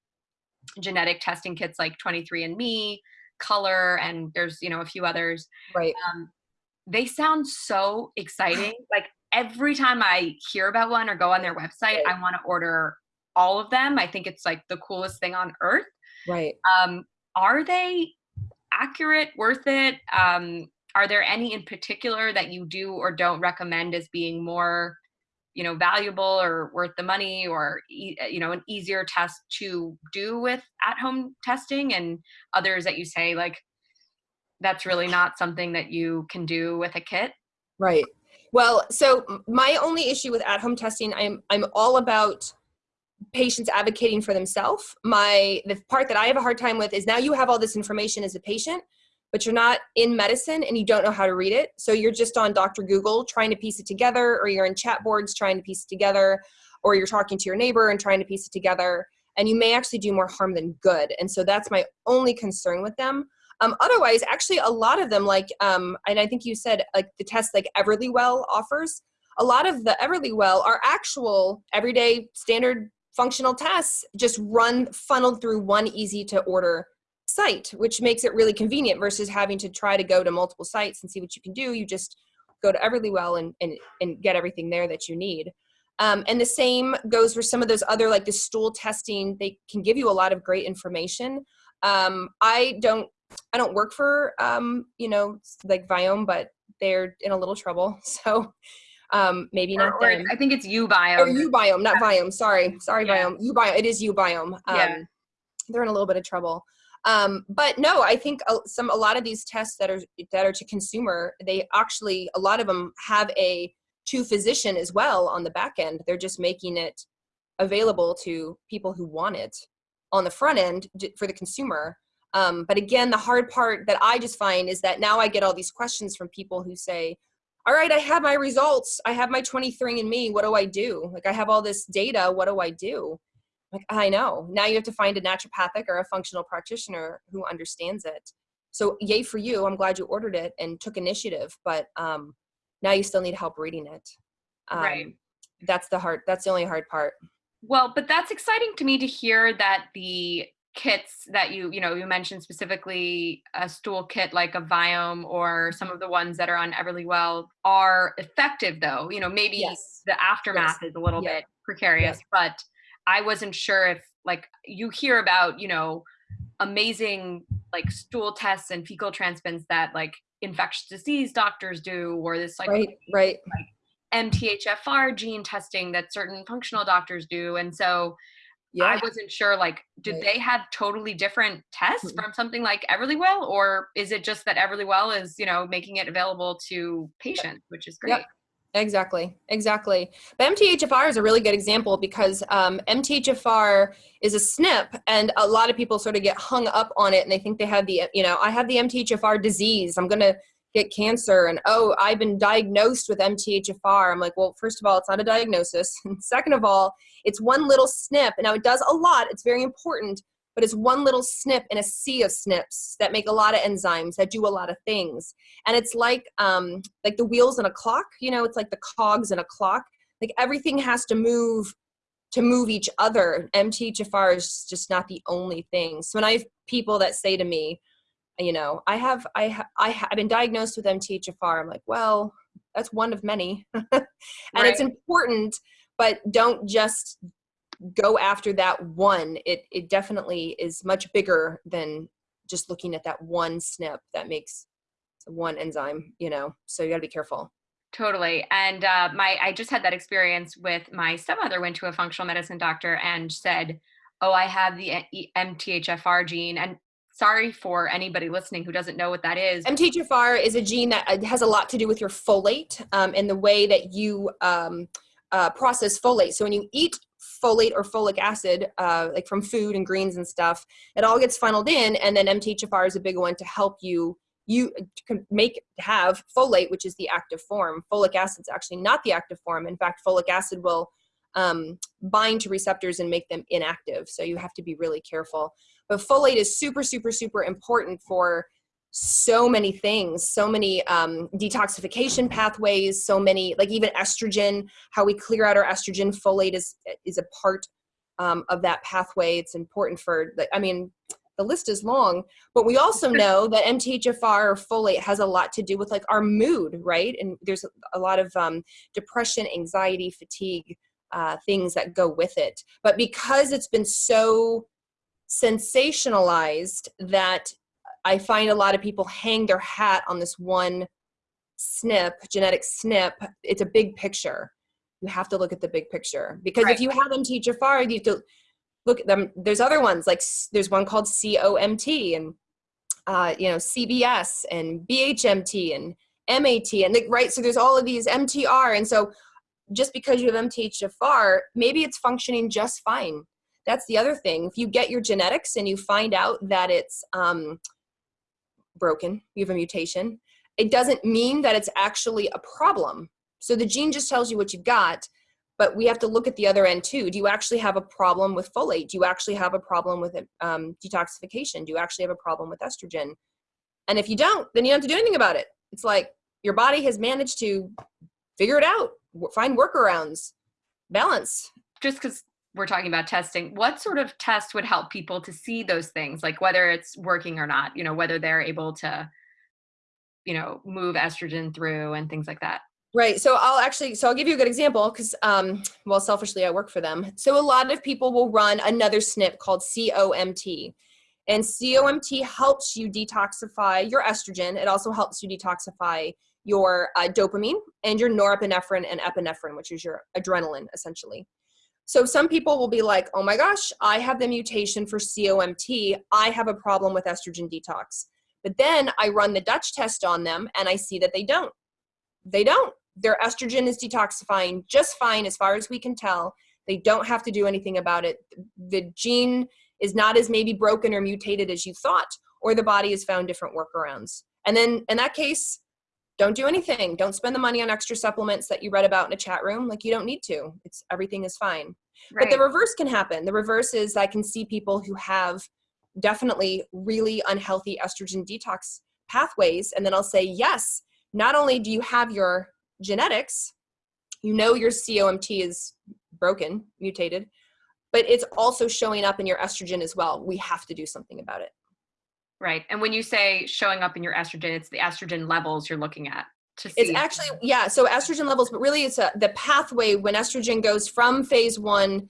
A: genetic testing kits like 23andMe, Color, and there's you know a few others.
B: Right.
A: Um, they sound so exciting. Like every time I hear about one or go on their website, right. I want to order all of them. I think it's like the coolest thing on earth.
B: Right.
A: Um, are they accurate, worth it? Um, are there any in particular that you do or don't recommend as being more, you know, valuable or worth the money or, you know, an easier test to do with at home testing and others that you say like, that's really not something that you can do with a kit?
B: Right. Well, so my only issue with at-home testing, I'm I'm all about patients advocating for themselves. My the part that I have a hard time with is now you have all this information as a patient, but you're not in medicine and you don't know how to read it. So you're just on Dr. Google trying to piece it together, or you're in chat boards trying to piece it together, or you're talking to your neighbor and trying to piece it together. And you may actually do more harm than good. And so that's my only concern with them. Um, otherwise, actually, a lot of them, like, um, and I think you said like the tests like Everlywell offers, a lot of the Everlywell are actual everyday standard functional tests just run funneled through one easy to order site, which makes it really convenient versus having to try to go to multiple sites and see what you can do. You just go to Everlywell and, and, and get everything there that you need. Um, and the same goes for some of those other like the stool testing. They can give you a lot of great information. Um, I don't I don't work for um, you know like Viome, but they're in a little trouble. So um, maybe
A: or,
B: not
A: or. I think it's Ubiome.
B: Or Ubiome, not Viome. Sorry, sorry,
A: Yeah.
B: Viome. Ubiome. It is Ubiome. Um,
A: Yeah.
B: They're in a little bit of trouble. Um, but no, I think some a lot of these tests that are that are to consumer, they actually a lot of them have a to physician as well on the back end. They're just making it available to people who want it on the front end for the consumer. Um, but again, the hard part that I just find is that now I get all these questions from people who say, all right, I have my results. I have my 23 and me. What do I do? Like, I have all this data. What do I do? Like, I know. Now you have to find a naturopathic or a functional practitioner who understands it. So, yay for you. I'm glad you ordered it and took initiative, but um, now you still need help reading it. Um,
A: Right.
B: That's the hard, that's the only hard part.
A: Well, but that's exciting to me to hear that the kits that you you know you mentioned specifically a stool kit like a Viome or some of the ones that are on Everlywell are effective though. You know, maybe
B: Yes.
A: the aftermath is a little
B: Yeah.
A: bit precarious, but I wasn't sure if like you hear about, you know, amazing like stool tests and fecal transplants that like infectious disease doctors do or this like
B: Right, right.
A: MTHFR gene testing that certain functional doctors do. And so
B: Yeah.
A: I wasn't sure like did
B: Right.
A: they have totally different tests
B: Mhm.
A: from something like Everlywell or is it just that Everlywell is, you know, making it available to patients, which is great.
B: Yep. Exactly, exactly. But MTHFR is a really good example because um, MTHFR is a SNP, and a lot of people sort of get hung up on it, and they think they have the, you know, I have the MTHFR disease. I'm gonna get cancer, and oh, I've been diagnosed with MTHFR. I'm like, well, first of all, it's not a diagnosis, and second of all, it's one little SNP. Now it does a lot. It's very important, but it's one little snip in a sea of snips that make a lot of enzymes that do a lot of things and it's like um like the wheels in a clock you know it's like the cogs in a clock like everything has to move to move each other mthfr is just not the only thing so when i have people that say to me you know i have i ha- i ha- i've been diagnosed with mthfr i'm like well that's one of many. And it's important but don't just go after that one. It it definitely is much bigger than just looking at that one SNP that makes one enzyme you know so you got to be careful.
A: Totally. And uh, my I just had that experience with my stepmother went to a functional medicine doctor and said, "Oh, I have the E- MTHFR gene." And sorry for anybody listening who doesn't know what that is.
B: mthfr is a gene that uh, has a lot to do with your folate um, and the way that you um, uh, process folate. So when you eat folate or folic acid uh, like from food and greens and stuff it all gets funneled in and then mthfr is a big one to help you you can make have folate which is the active form. Folic acid is actually not the active form. In fact folic acid will um, bind to receptors and make them inactive. So you have to be really careful but folate is super super super important for so many things so many um, detoxification pathways so many like even estrogen how we clear out our estrogen. Folate is is a part um, of that pathway. It's important for the, i mean the list is long but we also know that mthfr or folate has a lot to do with like our mood right? And there's a lot of um, depression anxiety fatigue uh, things that go with it. But because it's been so sensationalized that I find a lot of people hang their hat on this one snip, genetic snip. It's a big picture. You have to look at the big picture because
A: Right.
B: if you have MTHFR, you have to look at them. There's other ones like there's one called COMT and uh, you know CBS and BHMT and MAT and like, right. So there's all of these MTR, and so just because you have MTHFR, maybe it's functioning just fine. That's the other thing. If you get your genetics and you find out that it's um, broken, you have a mutation, it doesn't mean that it's actually a problem. So the gene just tells you what you've got, but we have to look at the other end too. Do you actually have a problem with folate? Do you actually have a problem with um, detoxification? Do you actually have a problem with estrogen? And if you don't, then you don't have to do anything about it. It's like your body has managed to figure it out, find workarounds, balance.
A: Just because we're talking about testing, what sort of test would help people to see those things, like whether it's working or not? You know, whether they're able to, you know, move estrogen through and things like that.
B: Right. So I'll actually, so I'll give you a good example because, um, well, selfishly, I work for them. So a lot of people will run another SNP called COMT. And COMT helps you detoxify your estrogen. It also helps you detoxify your uh, dopamine and your norepinephrine and epinephrine, which is your adrenaline, essentially. So some people will be like, oh my gosh, I have the mutation for COMT. I have a problem with estrogen detox. But then I run the Dutch test on them and I see that they don't. They don't. Their estrogen is detoxifying just fine as far as we can tell. They don't have to do anything about it. The gene is not as maybe broken or mutated as you thought, or the body has found different workarounds. And then in that case, don't do anything. Don't spend the money on extra supplements that you read about in a chat room. Like you don't need to. It's everything is fine. Right. But the reverse can happen. The reverse is I can see people who have definitely really unhealthy estrogen detox pathways. And then I'll say, yes, not only do you have your genetics, you know your COMT is broken, mutated, but it's also showing up in your estrogen as well. We have to do something about it.
A: Right. And when you say showing up in your estrogen, it's the estrogen levels you're looking at. To see.
B: It's actually, yeah, so estrogen levels, but really it's a, the pathway when estrogen goes from phase one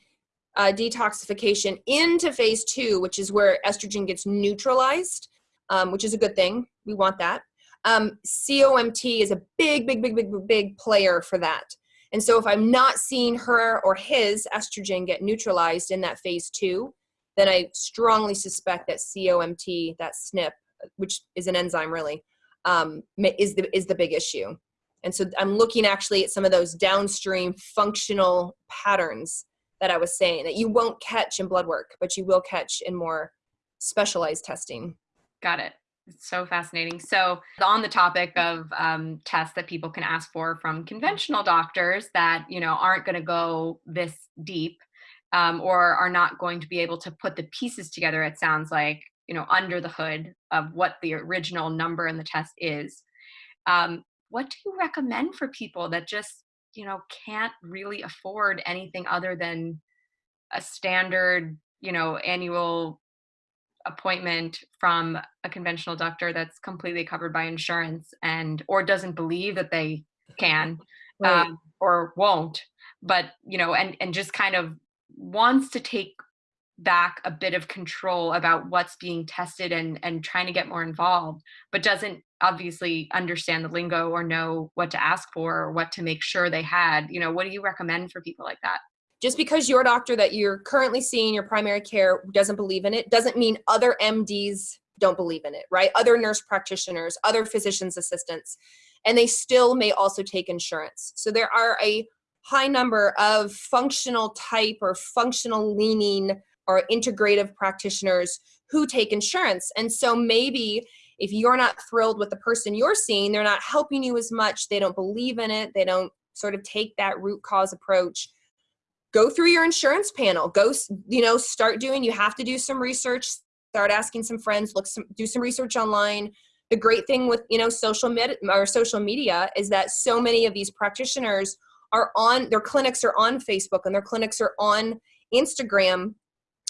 B: uh, detoxification into phase two, which is where estrogen gets neutralized, um, which is a good thing. We want that. Um, COMT is a big, big, big, big, big player for that. And so if I'm not seeing her or his estrogen get neutralized in that phase two, then I strongly suspect that COMT, that SNP, which is an enzyme really, um, is the is the big issue. And so I'm looking actually at some of those downstream functional patterns that I was saying that you won't catch in blood work, but you will catch in more specialized testing.
A: Got it. It's so fascinating. So, on the topic of um, tests that people can ask for from conventional doctors that you know aren't going to go this deep, um, or are not going to be able to put the pieces together, it sounds like, you know, under the hood of what the original number in the test is. Um, what do you recommend for people that just, you know, can't really afford anything other than a standard, you know, annual appointment from a conventional doctor that's completely covered by insurance and or doesn't believe that they can right. um, or won't but you know and and just kind of wants to take back a bit of control about what's being tested and and trying to get more involved but doesn't obviously understand the lingo or know what to ask for or what to make sure they had you know what do you recommend for people like that?
B: Just because your doctor that you're currently seeing your primary care doesn't believe in it doesn't mean other mds don't believe in it right? Other nurse practitioners other physicians assistants and they still may also take insurance. So there are a high number of functional type or functional leaning or integrative practitioners who take insurance. And so maybe if you're not thrilled with the person you're seeing, they're not helping you as much, they don't believe in it, they don't sort of take that root cause approach. Go through your insurance panel. Go, you know, start doing, you have to do some research, start asking some friends, look some do some research online. The great thing with, you know, social med- or social media is that so many of these practitioners are on their clinics are on facebook and their clinics are on instagram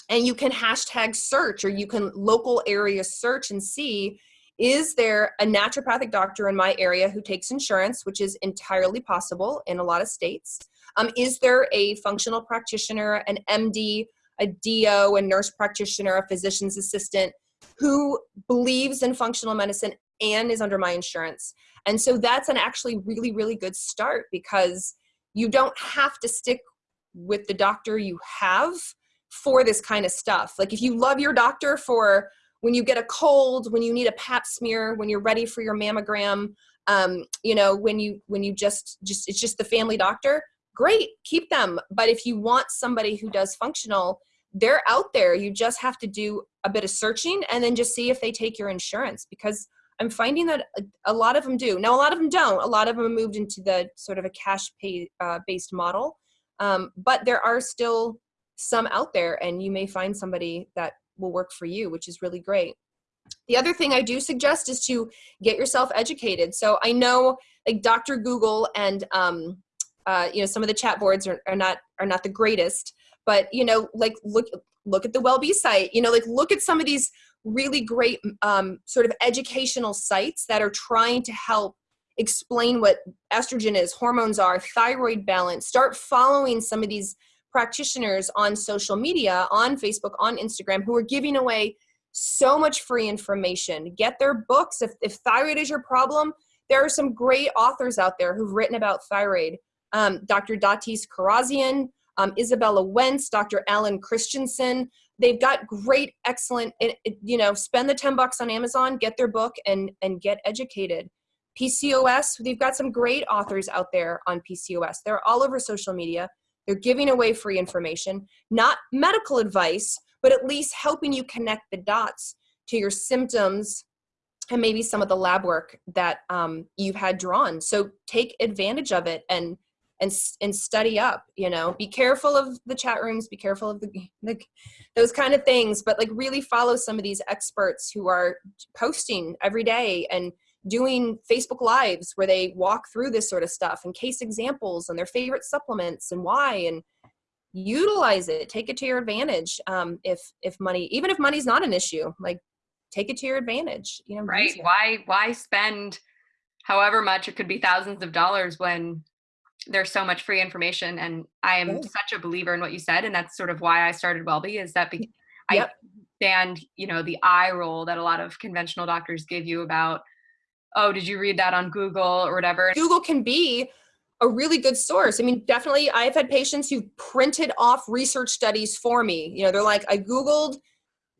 B: and you can hashtag search or you can local area search and see is there a naturopathic doctor in my area who takes insurance which is entirely possible in a lot of states? Um, is there a functional practitioner an md a do a nurse practitioner a physician's assistant who believes in functional medicine and is under my insurance? And so that's an actually really really good start because you don't have to stick with the doctor you have for this kind of stuff. Like if you love your doctor for when you get a cold, when you need a pap smear, when you're ready for your mammogram, um, you know, when you when you just just it's just the family doctor, great, keep them. But if you want somebody who does functional, they're out there. You just have to do a bit of searching and then just see if they take your insurance because I'm finding that a, a, lot of them do. Now, a lot of them don't. A lot of them moved into the sort of a cash pay uh, based model. Um, but there are still some out there, and you may find somebody that will work for you, which is really great. The other thing I do suggest is to get yourself educated. So I know like Dr. Google and um, uh, you know some of the chat boards are, are not are not the greatest, but you know like look look at the WellBe site. You know like look at some of these really great um, sort of educational sites that are trying to help explain what estrogen is, hormones are, thyroid balance. Start following some of these practitioners on social media, on Facebook, on Instagram, who are giving away so much free information. Get their books. If, if thyroid is your problem, there are some great authors out there who've written about thyroid. Um, Dr. Datis Kharrazian, um, Izabella Wentz, Dr. Alan Christianson. They've got great, excellent, you know, spend the 10 bucks on Amazon, get their book and, and get educated. PCOS, they've got some great authors out there on PCOS. They're all over social media. They're giving away free information, not medical advice, but at least helping you connect the dots to your symptoms and maybe some of the lab work that um, you've had drawn. So take advantage of it and and and study up. You know, be careful of the chat rooms. Be careful of the, the those kind of things. But like really follow some of these experts who are posting every day and doing Facebook lives where they walk through this sort of stuff and case examples and their favorite supplements and why and utilize it take it to your advantage um, if if money even if money's not an issue like take it to your advantage you know
A: right why why spend however much it could be thousands of dollars when there's so much free information and i am yeah. such a believer in what you said and that's sort of why i started wellbe is that be- yep. i stand you know the eye roll that a lot of conventional doctors give you about oh did you read that on google or whatever
B: google can be a really good source. I mean, definitely, I've had patients who've printed off research studies for me. You know, they're like, I Googled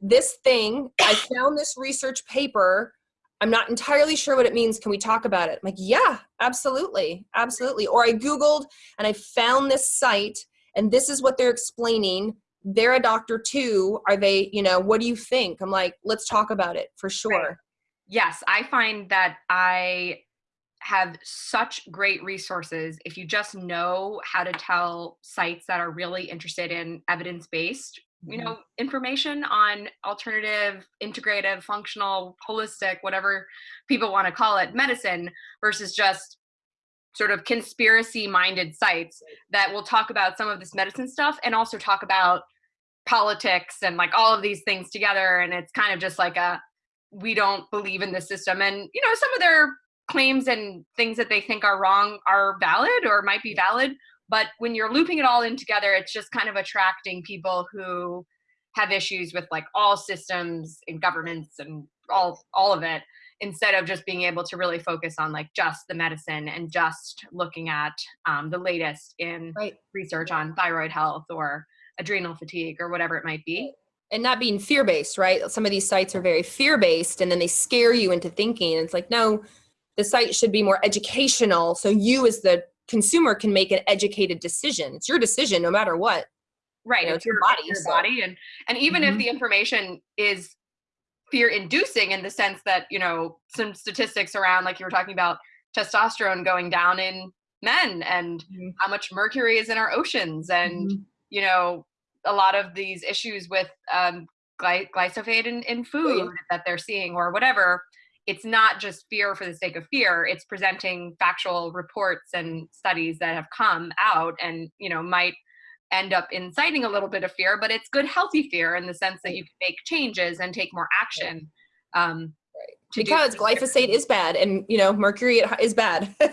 B: this thing, I found this research paper. I'm not entirely sure what it means. Can we talk about it? I'm like, yeah, absolutely, absolutely. Or I Googled and I found this site and this is what they're explaining. They're a doctor too. Are they, you know, what do you think? I'm like, let's talk about it for sure. Right.
A: Yes, I find that I have such great resources if you just know how to tell sites that are really interested in evidence-based you mm-hmm. know information on alternative integrative functional holistic whatever people want to call it medicine versus just sort of conspiracy minded sites that will talk about some of this medicine stuff and also talk about politics and like all of these things together and it's kind of just like a we don't believe in the system and you know some of their claims and things that they think are wrong are valid or might be valid but when you're looping it all in together it's just kind of attracting people who have issues with like all systems and governments and all all of it instead of just being able to really focus on like just the medicine and just looking at um, the latest in right. research on thyroid health or adrenal fatigue or whatever it might be.
B: And not being fear-based right? Some of these sites are very fear-based and then they scare you into thinking. It's like no the site should be more educational. So you as the consumer can make an educated decision it's your decision no matter what
A: right you know, it's your, body your so. body and and even mm-hmm. if the information is fear inducing in the sense that you know some statistics around like you were talking about testosterone going down in men and mm-hmm. how much mercury is in our oceans and mm-hmm. you know a lot of these issues with um, gly- glyphosate in, in food that they're seeing or whatever it's not just fear for the sake of fear it's presenting factual reports and studies that have come out and you know might end up inciting a little bit of fear but it's good healthy fear in the sense that you can make changes and take more action um,
B: because glyphosate is bad and you know mercury is bad.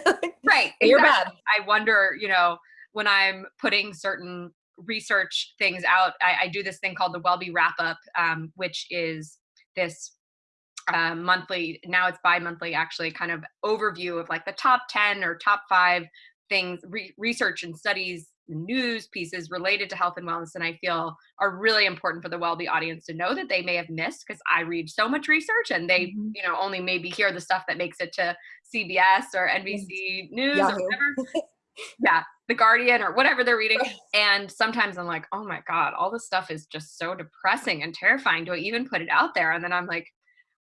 A: Right
B: you're bad.
A: i wonder you know when i'm putting certain research things out i, I do this thing called the wellbe wrap up um, which is this uh, monthly now it's bi-monthly actually kind of overview of like the top 10 or top five things re- research and studies news pieces related to health and wellness and i feel are really important for the wellbe audience to know that they may have missed because i read so much research and they mm-hmm. you know only maybe hear the stuff that makes it to cbs or nbc news Yahoo. or whatever yeah the guardian or whatever they're reading and sometimes i'm like oh my god all this stuff is just so depressing and terrifying do i even put it out there and then i'm like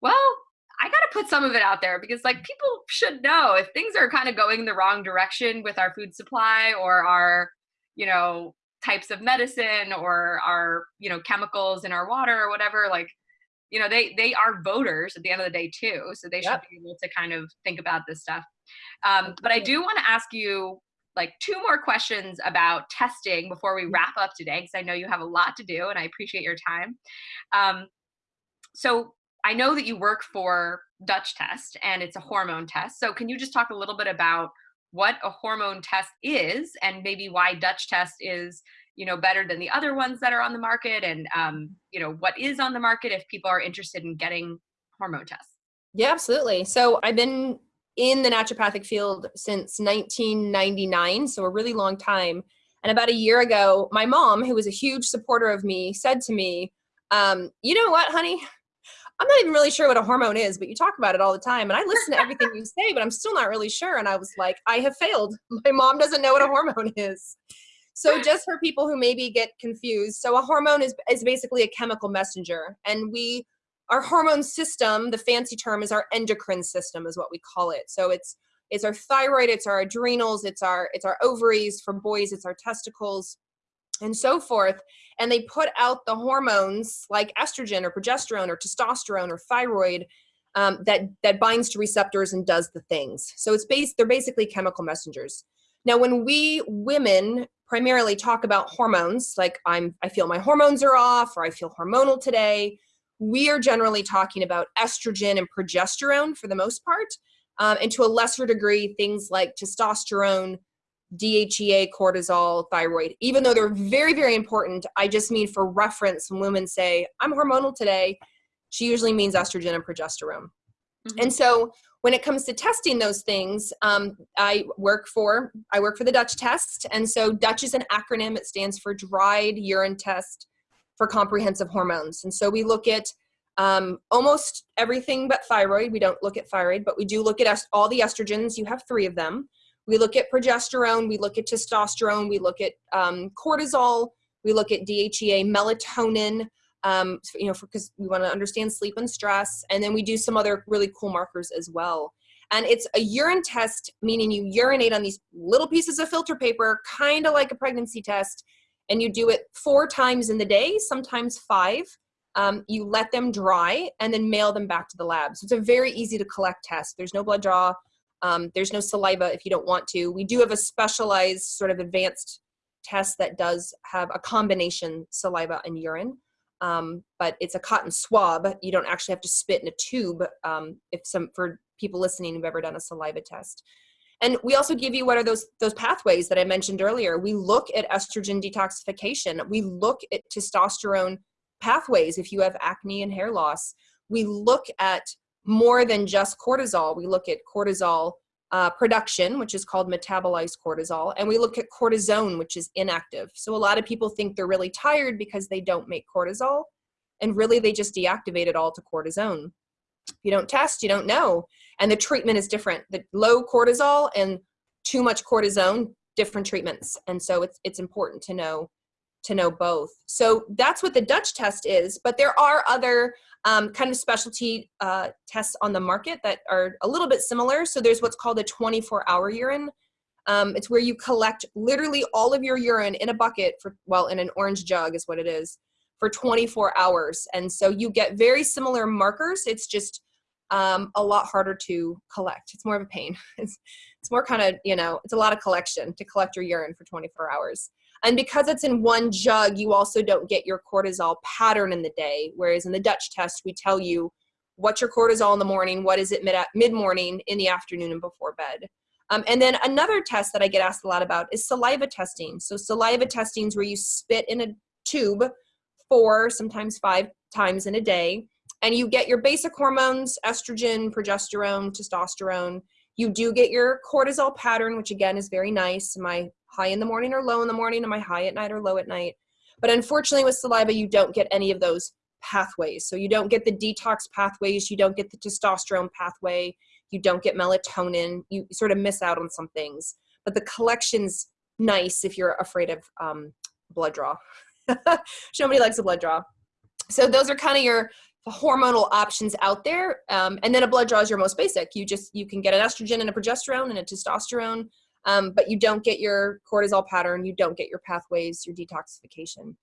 A: well, I got to put some of it out there because like people should know if things are kind of going the wrong direction with our food supply or our, you know, types of medicine or our, you know, chemicals in our water or whatever, like, you know, they they are voters at the end of the day too, so they yep. should be able to kind of think about this stuff. Um, but I do want to ask you like two more questions about testing before we wrap up today because I know you have a lot to do and I appreciate your time. Um, so I know that you work for Dutch Test and it's a hormone test. So can you just talk a little bit about what a hormone test is and maybe why Dutch Test is you know better than the other ones that are on the market and um, you know what is on the market if people are interested in getting hormone tests
B: yeah absolutely so i've been in the naturopathic field since 1999, so a really long time. And about a year ago, my mom, who was a huge supporter of me, said to me, um, You know what, honey? I'm not even really sure what a hormone is, but you talk about it all the time. And I listen to everything you say, but I'm still not really sure. And I was like, I have failed. My mom doesn't know what a hormone is. So just for people who maybe get confused, so a hormone is, is basically a chemical messenger. And we, our hormone system, the fancy term is our endocrine system is what we call it. So it's it's our thyroid, it's our adrenals, it's our it's our ovaries for boys, it's our testicles and so forth and they put out the hormones like estrogen or progesterone or testosterone or thyroid um, that that binds to receptors and does the things. So it's based they're basically chemical messengers. Now when we women primarily talk about hormones like i'm i feel my hormones are off or i feel hormonal today we are generally talking about estrogen and progesterone for the most part um, and to a lesser degree things like testosterone DHEA, cortisol, thyroid, even though they're very, very important. I just mean for reference, when women say, I'm hormonal today, she usually means estrogen and progesterone. Mm-hmm. And so when it comes to testing those things, um, I work for I work for the Dutch test, and so Dutch is an acronym. It stands for Dried Urine Test for Comprehensive Hormones. And so we look at um, almost everything but thyroid. We don't look at thyroid, but we do look at est- all the estrogens. You have three of them. We look at progesterone, we look at testosterone, we look at um, cortisol, we look at DHEA, melatonin, um, you know, because we want to understand sleep and stress. And then we do some other really cool markers as well. And it's a urine test, meaning you urinate on these little pieces of filter paper, kind of like a pregnancy test. And you do it four times in the day, sometimes five. Um, you let them dry and then mail them back to the lab. So it's a very easy to collect test. There's no blood draw. Um, there's no saliva if you don't want to. We do have a specialized sort of advanced test that does have a combination saliva and urine, um, but it's a cotton swab. You don't actually have to spit in a tube. Um, if some for people listening who've ever done a saliva test. And we also give you what are those those pathways that I mentioned earlier. We look at estrogen detoxification. We look at testosterone pathways if you have acne and hair loss. We look at more than just cortisol. We look at cortisol uh, production, which is called metabolized cortisol, and we look at cortisone, which is inactive. So a lot of people think they're really tired because they don't make cortisol, and really they just deactivate it all to cortisone. If you don't test, you don't know. And the treatment is different. The low cortisol and too much cortisone, different treatments. And so it's it's important to know to know both. So that's what the Dutch test is, but there are other um, kind of specialty uh, tests on the market that are a little bit similar. So there's what's called a 24 hour urine. Um, it's where you collect literally all of your urine in a bucket for, well, in an orange jug is what it is, for 24 hours. And so you get very similar markers. It's just um, a lot harder to collect. It's more of a pain. It's, it's more kind of, you know, it's a lot of collection to collect your urine for 24 hours. And because it's in one jug, you also don't get your cortisol pattern in the day. Whereas in the Dutch test, we tell you what's your cortisol in the morning, what is it mid morning, in the afternoon, and before bed. Um, and then another test that I get asked a lot about is saliva testing. So saliva testing is where you spit in a tube four, sometimes five times in a day, and you get your basic hormones: estrogen, progesterone, testosterone. You do get your cortisol pattern, which again is very nice. My high in the morning or low in the morning? Am I high at night or low at night? But unfortunately, with saliva, you don't get any of those pathways. So you don't get the detox pathways, you don't get the testosterone pathway, you don't get melatonin, you sort of miss out on some things. But the collection's nice if you're afraid of um, blood draw. Nobody likes a blood draw. So those are kind of your hormonal options out there. Um, and then a blood draw is your most basic. You just, you can get an estrogen and a progesterone and a testosterone um, but you don't get your cortisol pattern, you don't get your pathways, your detoxification.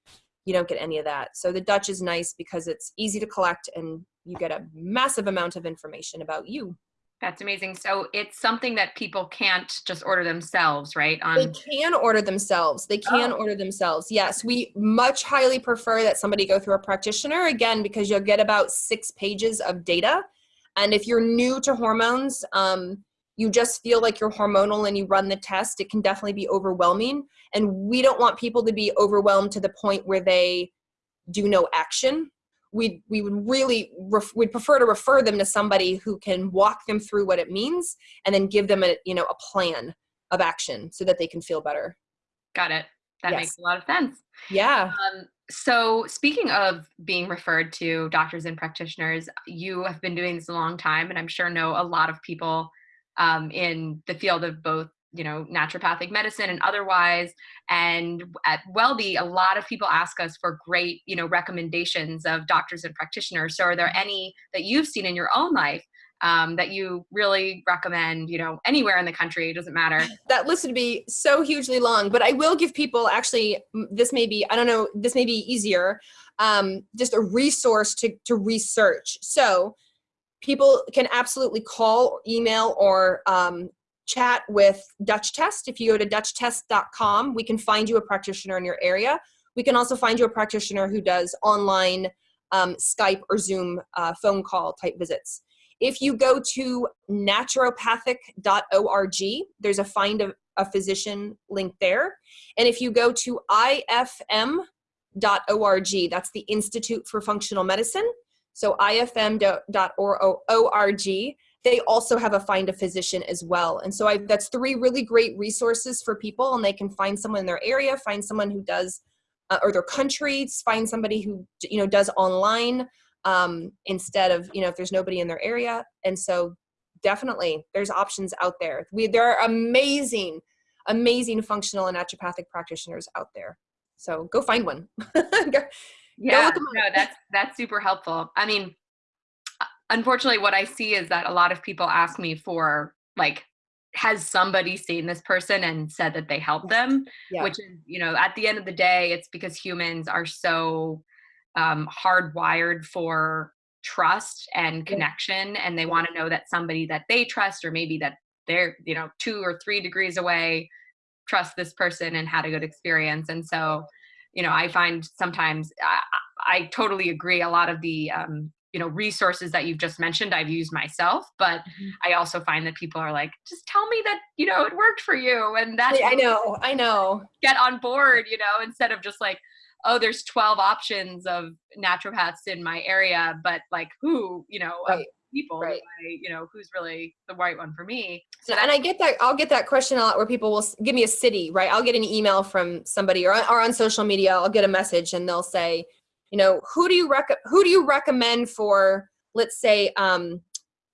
B: You don't get any of that. So the Dutch is nice because it's easy to collect and you get a massive amount of information about you.
A: That's amazing. So it's something that people can't just order themselves, right?
B: On they can order themselves. They can oh. order themselves. Yes, we much highly prefer that somebody go through a practitioner again because you'll get about six pages of data. And if you're new to hormones, um, you just feel like you're hormonal and you run the test, it can definitely be overwhelming. And we don't want people to be overwhelmed to the point where they do no action. We we would really ref, we'd prefer to refer them to somebody who can walk them through what it means and then give them a you know a plan of action so that they can feel better.
A: Got it. That
B: Yes.
A: makes a lot of sense.
B: Yeah.
A: Um, so speaking of being referred to doctors and practitioners you have been doing this a long time and i'm sure know a lot of people um, in the field of both you know naturopathic medicine and otherwise. And at wellbe a lot of people ask us for great you know recommendations of doctors and practitioners. So are there any that you've seen in your own life um, that you really recommend you know anywhere in the country? It doesn't matter.
B: That list would be so hugely long but i will give people actually this may be i don't know this may be easier um, just a resource to, to research. So people can absolutely call email or um, chat with dutch test if you go to dutchtest.com we can find you a practitioner in your area we can also find you a practitioner who does online um, skype or zoom uh, phone call type visits if you go to naturopathic.org, there's a find a, a physician link there. And if you go to ifm.org, that's the Institute for Functional Medicine. So ifm.org, they also have a find a physician as well. And so I, that's three really great resources for people, and they can find someone in their area, find someone who does, uh, or their country, find somebody who you know does online um, instead of you know if there's nobody in their area. And so definitely there's options out there. We there are amazing amazing functional and naturopathic practitioners out there. So go find one. Go-
A: yeah
B: 'em
A: no that's that's super helpful. I mean unfortunately what i see is that a lot of people ask me for like has somebody seen this person and said that they helped them?
B: Yeah.
A: Which is you know at the end of the day it's because humans are so um, hardwired for trust and connection and they want to know that somebody that they trust or maybe that they're you know two or three degrees away trust this person and had a good experience. And so you know i find sometimes i, I totally agree. A lot of the um, you know resources that you've just mentioned i've used myself but
B: Mhm.
A: i also find that people are like just tell me that you know it worked for you and that
B: i know i know
A: get on board, you know, instead of just like, oh, there's 12 options of naturopaths in my area, but like who, you know,
B: Right,
A: people,
B: right.
A: I, you know, who's really the right one for me. So
B: and I get that I'll get that question a lot where people will give me a city, right? I'll get an email from somebody or, or on social media, I'll get a message and they'll say, you know, who do you rec- who do you recommend for let's say um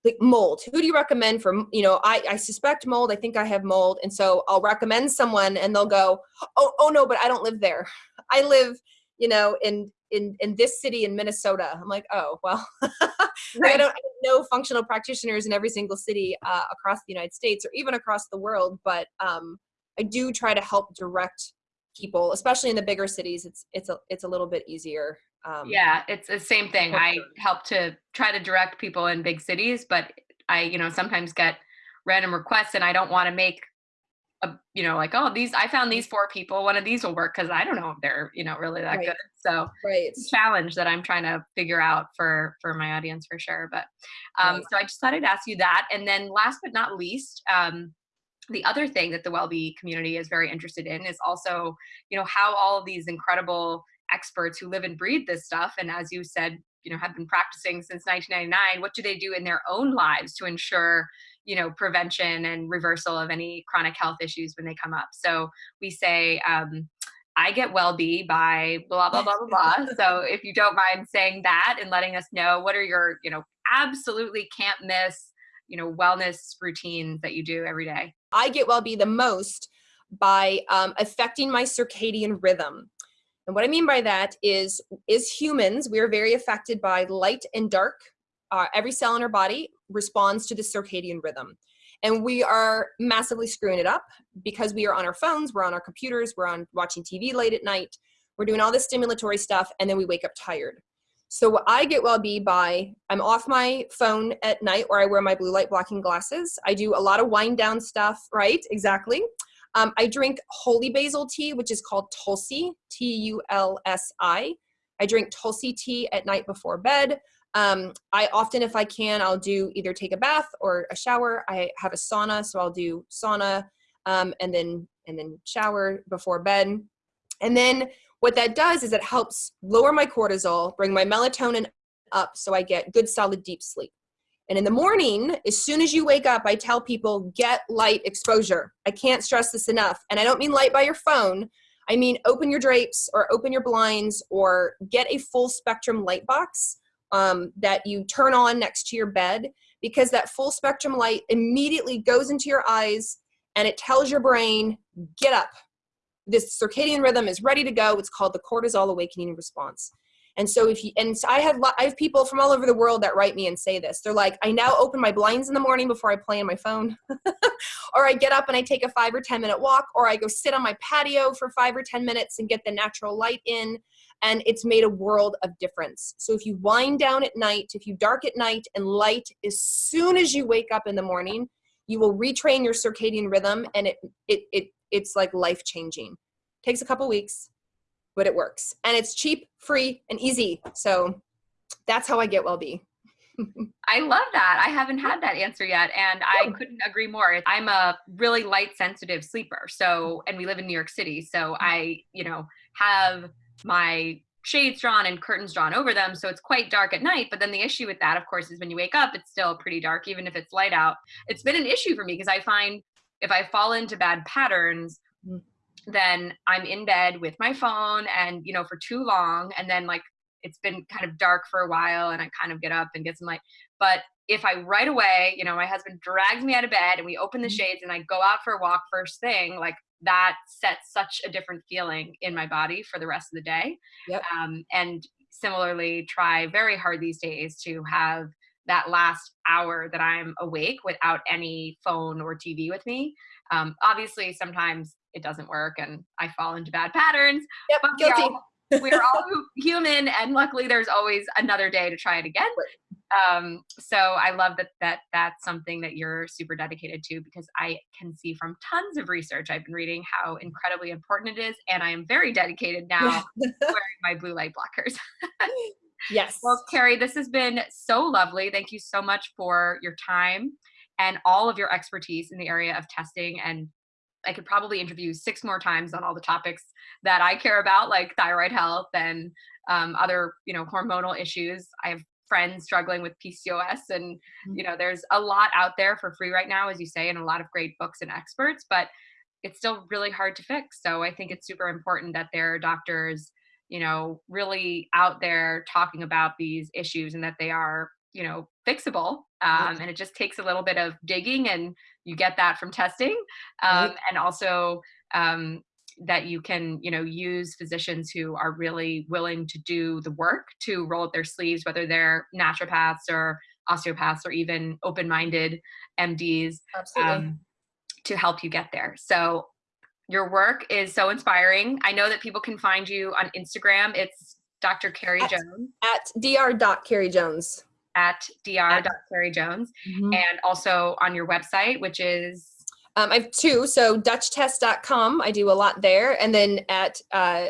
B: like mold? Who do you recommend for you know I, I suspect mold i think i have mold and so i'll recommend someone and they'll go oh, oh no but i don't live there. I live you know in in in this city in minnesota. I'm like oh well I, don't, I don't know functional practitioners in every single city uh, across the united states or even across the world but um, i do try to help direct people especially in the bigger cities it's it's a it's a little bit easier um,
A: yeah, it's the same thing. I help to try to direct people in big cities, but I, you know, sometimes get random requests and I don't want to make a, you know, like, oh, these, I found these four people, one of these will work. Cause I don't know if they're, you know, really that
B: Right.
A: good. So
B: right
A: it's a challenge that I'm trying to figure out for, for my audience for sure. But, um,
B: Right.
A: so I just thought I'd ask you that. And then last but not least, um, the other thing that the WellBe community is very interested in is also, you know, how all of these incredible experts who live and breathe this stuff, and as you said, you know, have been practicing since 1999, what do they do in their own lives to ensure, you know, prevention and reversal of any chronic health issues when they come up? So we say, um, I get WellBe by blah blah blah blah blah. so if you don't mind saying that and letting us know what are your, you know, absolutely can't miss, you know, wellness routines that you do every day.
B: I get well be the most by um, affecting my circadian rhythm. And what I mean by that is, is humans, we are very affected by light and dark. Uh, every cell in our body responds to the circadian rhythm. And we are massively screwing it up because we are on our phones, we're on our computers, we're on watching TV late at night, we're doing all this stimulatory stuff, and then we wake up tired. So I get well be by I'm off my phone at night or I wear my blue light blocking glasses. I do a lot of wind down stuff, right? Exactly. Um, I drink holy basil tea, which is called Tulsi, T U L S I. I drink Tulsi tea at night before bed. Um, I often, if I can, I'll do either take a bath or a shower. I have a sauna, so I'll do sauna um, and then and then shower before bed. And then What that does is it helps lower my cortisol, bring my melatonin up so I get good, solid, deep sleep. And in the morning, as soon as you wake up, I tell people get light exposure. I can't stress this enough. And I don't mean light by your phone. I mean open your drapes or open your blinds or get a full spectrum light box um, that you turn on next to your bed because that full spectrum light immediately goes into your eyes and it tells your brain, get up. This circadian rhythm is ready to go. It's called the cortisol awakening response. And so if you, and so I have, I have people from all over the world that write me and say this. They're like, I now open my blinds in the morning before I play on my phone. or I get up and I take a five or 10 minute walk, or I go sit on my patio for five or 10 minutes and get the natural light in. And it's made a world of difference. So if you wind down at night, if you dark at night and light as soon as you wake up in the morning, you will retrain your circadian rhythm and it, it, it, it's like life changing. Takes a couple weeks, but it works. And it's cheap, free, and easy. So that's how I get well-be.
A: I love that. I haven't had that answer yet. And I couldn't agree more. I'm a really light sensitive sleeper. So, and we live in New York City. So mm-hmm. I, you know, have my shades drawn and curtains drawn over them. So it's quite dark at night. But then the issue with that, of course, is when you wake up, it's still pretty dark, even if it's light out. It's been an issue for me because I find if I fall into bad patterns, mm then I'm in bed with my phone and, you know, for too long. And then like it's been kind of dark for a while and I kind of get up and get some light. But if I right away, you know, my husband drags me out of bed and we open the mm-hmm. shades and I go out for a walk first thing, like that sets such a different feeling in my body for the rest of the day. Yep. Um, and similarly, try very hard these days to have that last hour that I'm awake without any phone or TV with me. Um, obviously, sometimes it doesn't work and I fall into bad patterns.
B: Yep, but guilty.
A: We're all, we're all human and luckily there's always another day to try it again. Um, so I love that, that that's something that you're super dedicated to because I can see from tons of research I've been reading how incredibly important it is. And I am very dedicated now wearing my blue light blockers.
B: yes.
A: Well, Carrie, this has been so lovely. Thank you so much for your time and all of your expertise in the area of testing and I could probably interview six more times on all the topics that I care about, like thyroid health and um, other, you know, hormonal issues. I have friends struggling with PCOS, and mm-hmm. you know, there's a lot out there for free right now, as you say, and a lot of great books and experts, but it's still really hard to fix. So I think it's super important that there are doctors, you know, really out there talking about these issues and that they are, you know, fixable. Um, and it just takes a little bit of digging and you get that from testing um, right. and also um, that you can you know use physicians who are really willing to do the work to roll up their sleeves whether they're naturopaths or osteopaths or even open-minded mds um, to help you get there so your work is so inspiring i know that people can find you on instagram it's dr carrie
B: at,
A: jones
B: at dr jones
A: at dr.carriejones mm-hmm. and also on your website, which is?
B: Um, I have two. So dutchtest.com, I do a lot there. And then at uh,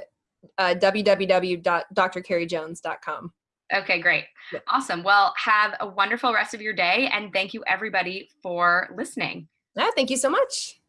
B: uh, www.drcarriejones.com.
A: Okay, great. Yeah. Awesome. Well, have a wonderful rest of your day. And thank you, everybody, for listening.
B: Yeah, thank you so much.